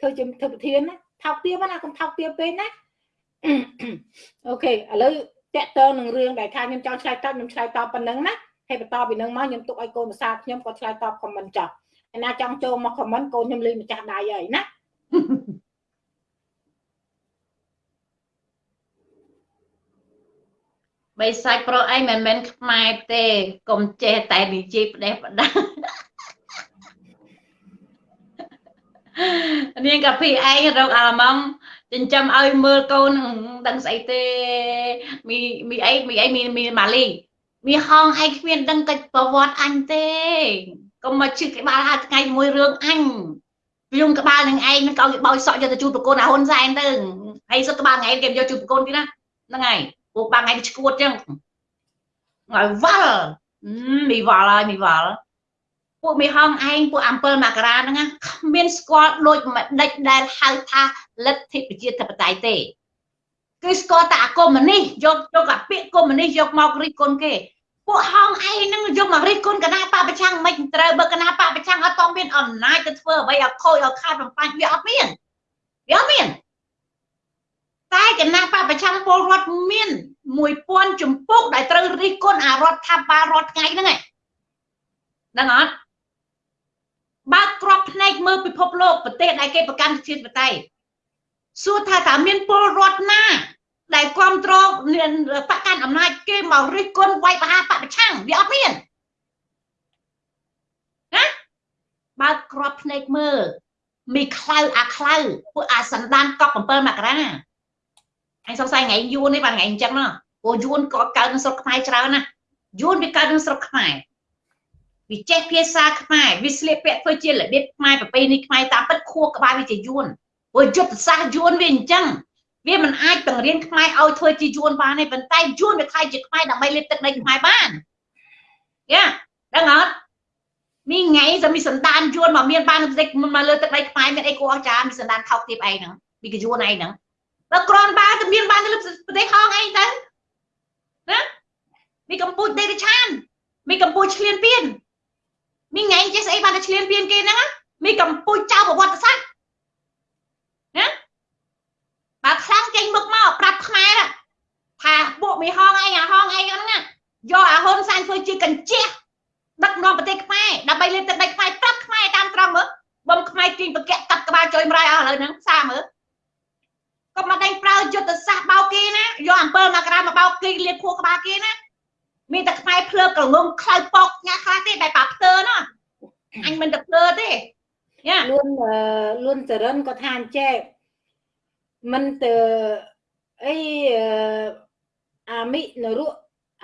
ធ្វើជាធ្វើប្រធានណា ថោកទាបណាកុំថោកទាបពេកណាអូខេឥឡូវតកតើនឹងរឿងដែលថាខ្ញុំចង់ឆ្លើយតបខ្ញុំឆ្លើយតបប៉ុណ្ណឹងណាហើយបន្តពីនឹងមកខ្ញុំទុកឲ្យកូនភាសាខ្ញុំក៏ឆ្លើយតបខមមិនចាស់ឯណាចង់ចូលមកខមមិនកូនខ្ញុំលេងម្ចាស់ដៃហើយណាបីសាច់ប្រុសអីមិនមែនខ្មែរទេកុំចេះតែនិយាយផ្ដេសផ្ដាស់ នាងកាពីឯងរកអាឡម៉ង់ចិញ្ចឹមឲ្យមើលកូនដឹងស្អីទេមីមីអីមីអីមីមីម៉ាលីមីហងឯងគ្មានដឹងកិច្ចប្រវត្តិអញទេកុំមកជិះក្បាលហាថ្ងៃជាមួយរឿងអញខ្ញុំក្បាលនឹងឯងនឹងកោគេបោចសក់យកទៅជូតប្រកូនអាហ៊ុនសែនទៅហើយសឹកក្បាលថ្ងៃគេយកជូតប្រកូនទៀតណាហ្នឹងហើយពួកបាថ្ងៃឈួតចឹងឲ្យវល់មីវល់ហើយមីវល់ ពួកមីហងឯងពួក7មករាហ្នឹងគ្មានស្គាល់ដូចម្ដេចដែលហៅថាលទ្ធិប្រជាធិបតេយ្យទេគឺស្គាល់តែអាកុម្មុយនីសយកយកអាពាក្យកុម្មុយនីសយកមករិះគន់គេពួកហងឯងហ្នឹងយកមករិះគន់គណៈបពប្រឆាំងមិនត្រូវបើគណៈបពប្រឆាំងអត់តមានអំណាចទៅធ្វើអ្វីឲ្យខូចឲ្យខាតបំបញ្ញវាអត់មានវាអត់មានតែគណៈបពប្រឆាំងពលរដ្ឋមាន1000ជំពូកដែលត្រូវរិះគន់អារដ្ឋាភិបាលរដ្ឋថ្ងៃហ្នឹងឯងដឹងអត់ បើកក្របភ្នែកមើលពិភពលោកប្រទេសដែលគេប្រកាន់ជាតិបតៃសួរថាតើមានពលរដ្ឋណា ដែលគ្រប់គ្រងបកកាន់អំណាចគេមករិះគន់វាយបហាបពប្រឆាំងវាអត់មានណាបើកក្របភ្នែកមើលមីខ្លៅអាខ្លៅពួកអាសន្តានកប់7មករាអញសង្ស័យថ្ងៃយួននេះបាទថ្ងៃអញ្ចឹងណាព្រោះយួនក៏កើតនៅស្រុកខ្មែរច្រើនណាយួនវាកើតនៅស្រុកខ្មែរ វាចេះភាសាខ្មែរវាស្លៀកពាក់ធ្វើជារបៀបខ្មែរប្រពៃណីខ្មែរតាមពិតខួរក្បាលវាជាយួនព្រោះយុទ្ធសាស្ត្រយួនវាអញ្ចឹងវាមិនអាចបង្រៀនខ្មែរឲ្យធ្វើជាយួនបានទេប៉ុន្តែយួនវាខ្លាយជាខ្មែរដើម្បីលេបទឹកដីខ្មែរបានយ៉ាដឹងអត់មីថ្ងៃសមីសន្តានយួនមកមានបានទឹកមកលើទឹកដីខ្មែរមានអីគួរអស្ចារ្យមីសន្តានថោកទាបឯងហ្នឹងមីកយួនឯងហ្នឹងដល់ក្រាន់បើទៅមានបានទៅលើប្រទេសហងអីទៅណាមីកម្ពុជាដេរឆានមីកម្ពុជាឆ្លៀនពៀន មីថ្ងៃចេះស្អីបានតែឆ្លៀនពៀនគេហ្នឹងមីកម្ពុជាចៅប្រវត្តិសាស្ត្រណាបើខ្លាំងចេញមុខមកប្រាប់ខ្មែរថាពួកមីហងអីអាហងអីហ្នឹងណាយកអាហ៊ុនសែនធ្វើជាកញ្ជះដឹកនាំប្រទេសខ្មែរដើម្បីលេបទឹកដីខ្មែរប្រាប់ខ្មែរតាមត្រង់មើលបំខ្មែរជិញបកកាត់ក្បាលចុយម្រាយអស់ឥឡូវហ្នឹងសាមើលកុំមកដេញប្រើយុទ្ធសាស្ត្របោកគេណាយកអំពើមកក្រាមកបោកគេលៀបខួរក្បាលគេណា មានតែខ្មែរភ្លើក្រងងខ្លៅប៉កញ៉ាខ្លះទេតែប៉ាផ្ទើណាអញមិនទៅភ្លើទេយ៉ាលួនលួនចរិនក៏ថាអញ្ចេះមិនទៅអីអាមិនរុ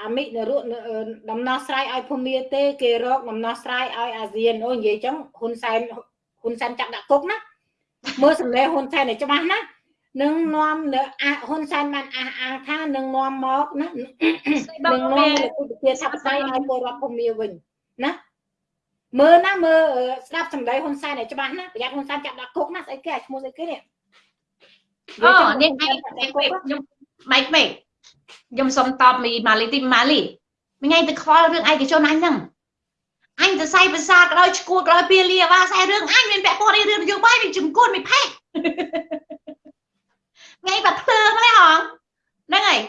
អាមិនរុដំណោះស្រាយឲ្យភូមាទេ គេរកដំណោះស្រាយឲ្យអាស៊ានអូនិយាយចឹងហ៊ុនសែនហ៊ុនសែនចាក់ដាក់គុកណាមើលសម្លេងហ៊ុនសែនឲ្យច្បាស់ណា នឹងនាំនៅហ៊ុនសែនបានអះអាងថានឹងនាំមកណានឹងនាំទៅប្រជាធិបតេយ្យឲ្យពលរដ្ឋភូមាវិញណាមើលណាមើលស្ដាប់សម្ដីហ៊ុនសែនឲ្យច្បាស់ណាប្រយ័ត្នហ៊ុនសែនចាប់ដាក់គុកណាស្អីគេឈ្មោះស្អីគេនេះអូនេះឯងខ្ញុំម៉េចម៉េចខ្ញុំសុំតបមីម៉ាលីទីម៉ាលីមិញឯងទៅខ្វល់រឿងឯកជនអញហ្នឹងអញទៅសៃភាសាក៏ដោយឈួតក៏ដោយពៀលាវ៉ាសៃរឿងអញមានពាក់ព័ន្ធរឿងនយោបាយមានជំគុណមានផេក ថ្ងៃបាត់ភ្លើងម្លេះហងហ្នឹងហើយ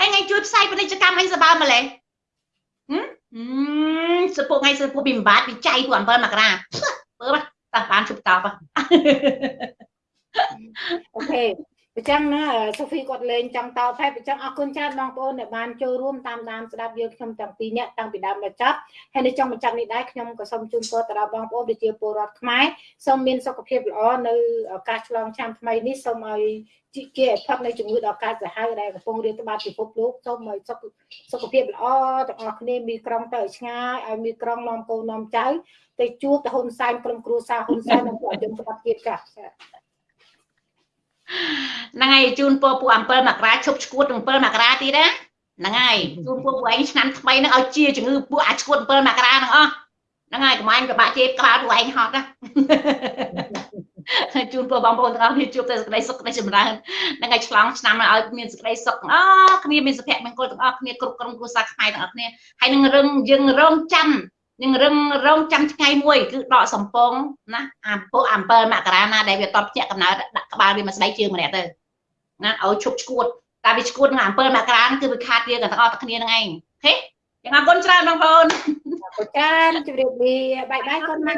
អញថ្ងៃជួយផ្សាយពាណិជ្ជកម្មអញសបើម្លេះហឹមសពុកថ្ងៃសពុកពីម្បាតពីចៃពួក7មករាមើលតាបានជប់តបអូខេ អញ្ចឹងណាសូហ្វីគាត់លេងចង់តបហើយអញ្ចឹងអរគុណច្រើនបងប្អូនដែលបានចូលរួមតាមដានស្ដាប់យើងខ្ញុំទាំងពីរនាក់តាំងពីដើមដល់ចប់ហើយនៅចុងបញ្ចប់នេះដែរខ្ញុំក៏សូមជូនពរទៅដល់បងប្អូនប្រជាពលរដ្ឋខ្មែរសូមមានសុខភាពល្អនៅឱកាសឆ្លងឆ្នាំថ្មីនេះសូមឲ្យជាគេឲ្យផុតនៅជំងឺដ៏កាចសាហាវដែលកំពុងរាតត្បាតពិភពលោកសូមឲ្យសុខសុខភាពល្អទាំងអស់គ្នាមានក្រុងទៅឲ្យឆ្ងាយឲ្យមានក្រុងនាំកូននាំចៅទៅជួបទៅហ៊ុនសែនក្រុមគ្រួសារហ៊ុនសែននិងពួកយើងស្ដាប់ទៀតចា៎ ហ្នឹងហើយជូនពរពួក7មករាឈប់ឈួត7មករាទៀតណាហ្នឹងហើយជូនពួកពួកឯងឆ្នាំថ្មីហ្នឹងឲ្យជាជំងឺពួកអាឈួត7មករាហ្នឹងអស់ហ្នឹងហើយកុំអញពិបាកជេរក្បាលពួកឯងហត់ណាជូនពរបងប្អូនទាំងអស់គ្នាជួបតែសេចក្តីសុខសេចក្តីចម្រើនហ្នឹងហើយឆ្លងឆ្នាំឲ្យមានសេចក្តីសុខអស់គ្នាមានសុភមង្គលទាំងអស់គ្នាគ្រប់ក្រុមគ្រួសារខ្មែរទាំងអស់គ្នាហើយនឹងរឹងយើងរងចាំ នឹងរឹងរងចាំថ្ងៃមួយគឺដកសំពងណាអាពុ7មករាណាដែលវាតបភ្ញាក់កំណើតដាក់ក្បាលវាមកស្បែកជើងម្នាក់ទៅណាឲ្យឈប់ឈួតតែវាឈួតនឹង7មករាគឺវាខាតវាទាំងអស់គ្នានឹងឯងហេយ៉ាងអរគុណច្រើនបងប្អូនអរគុណច្រើនជម្រាបលាបាយបាយកូនម៉ែ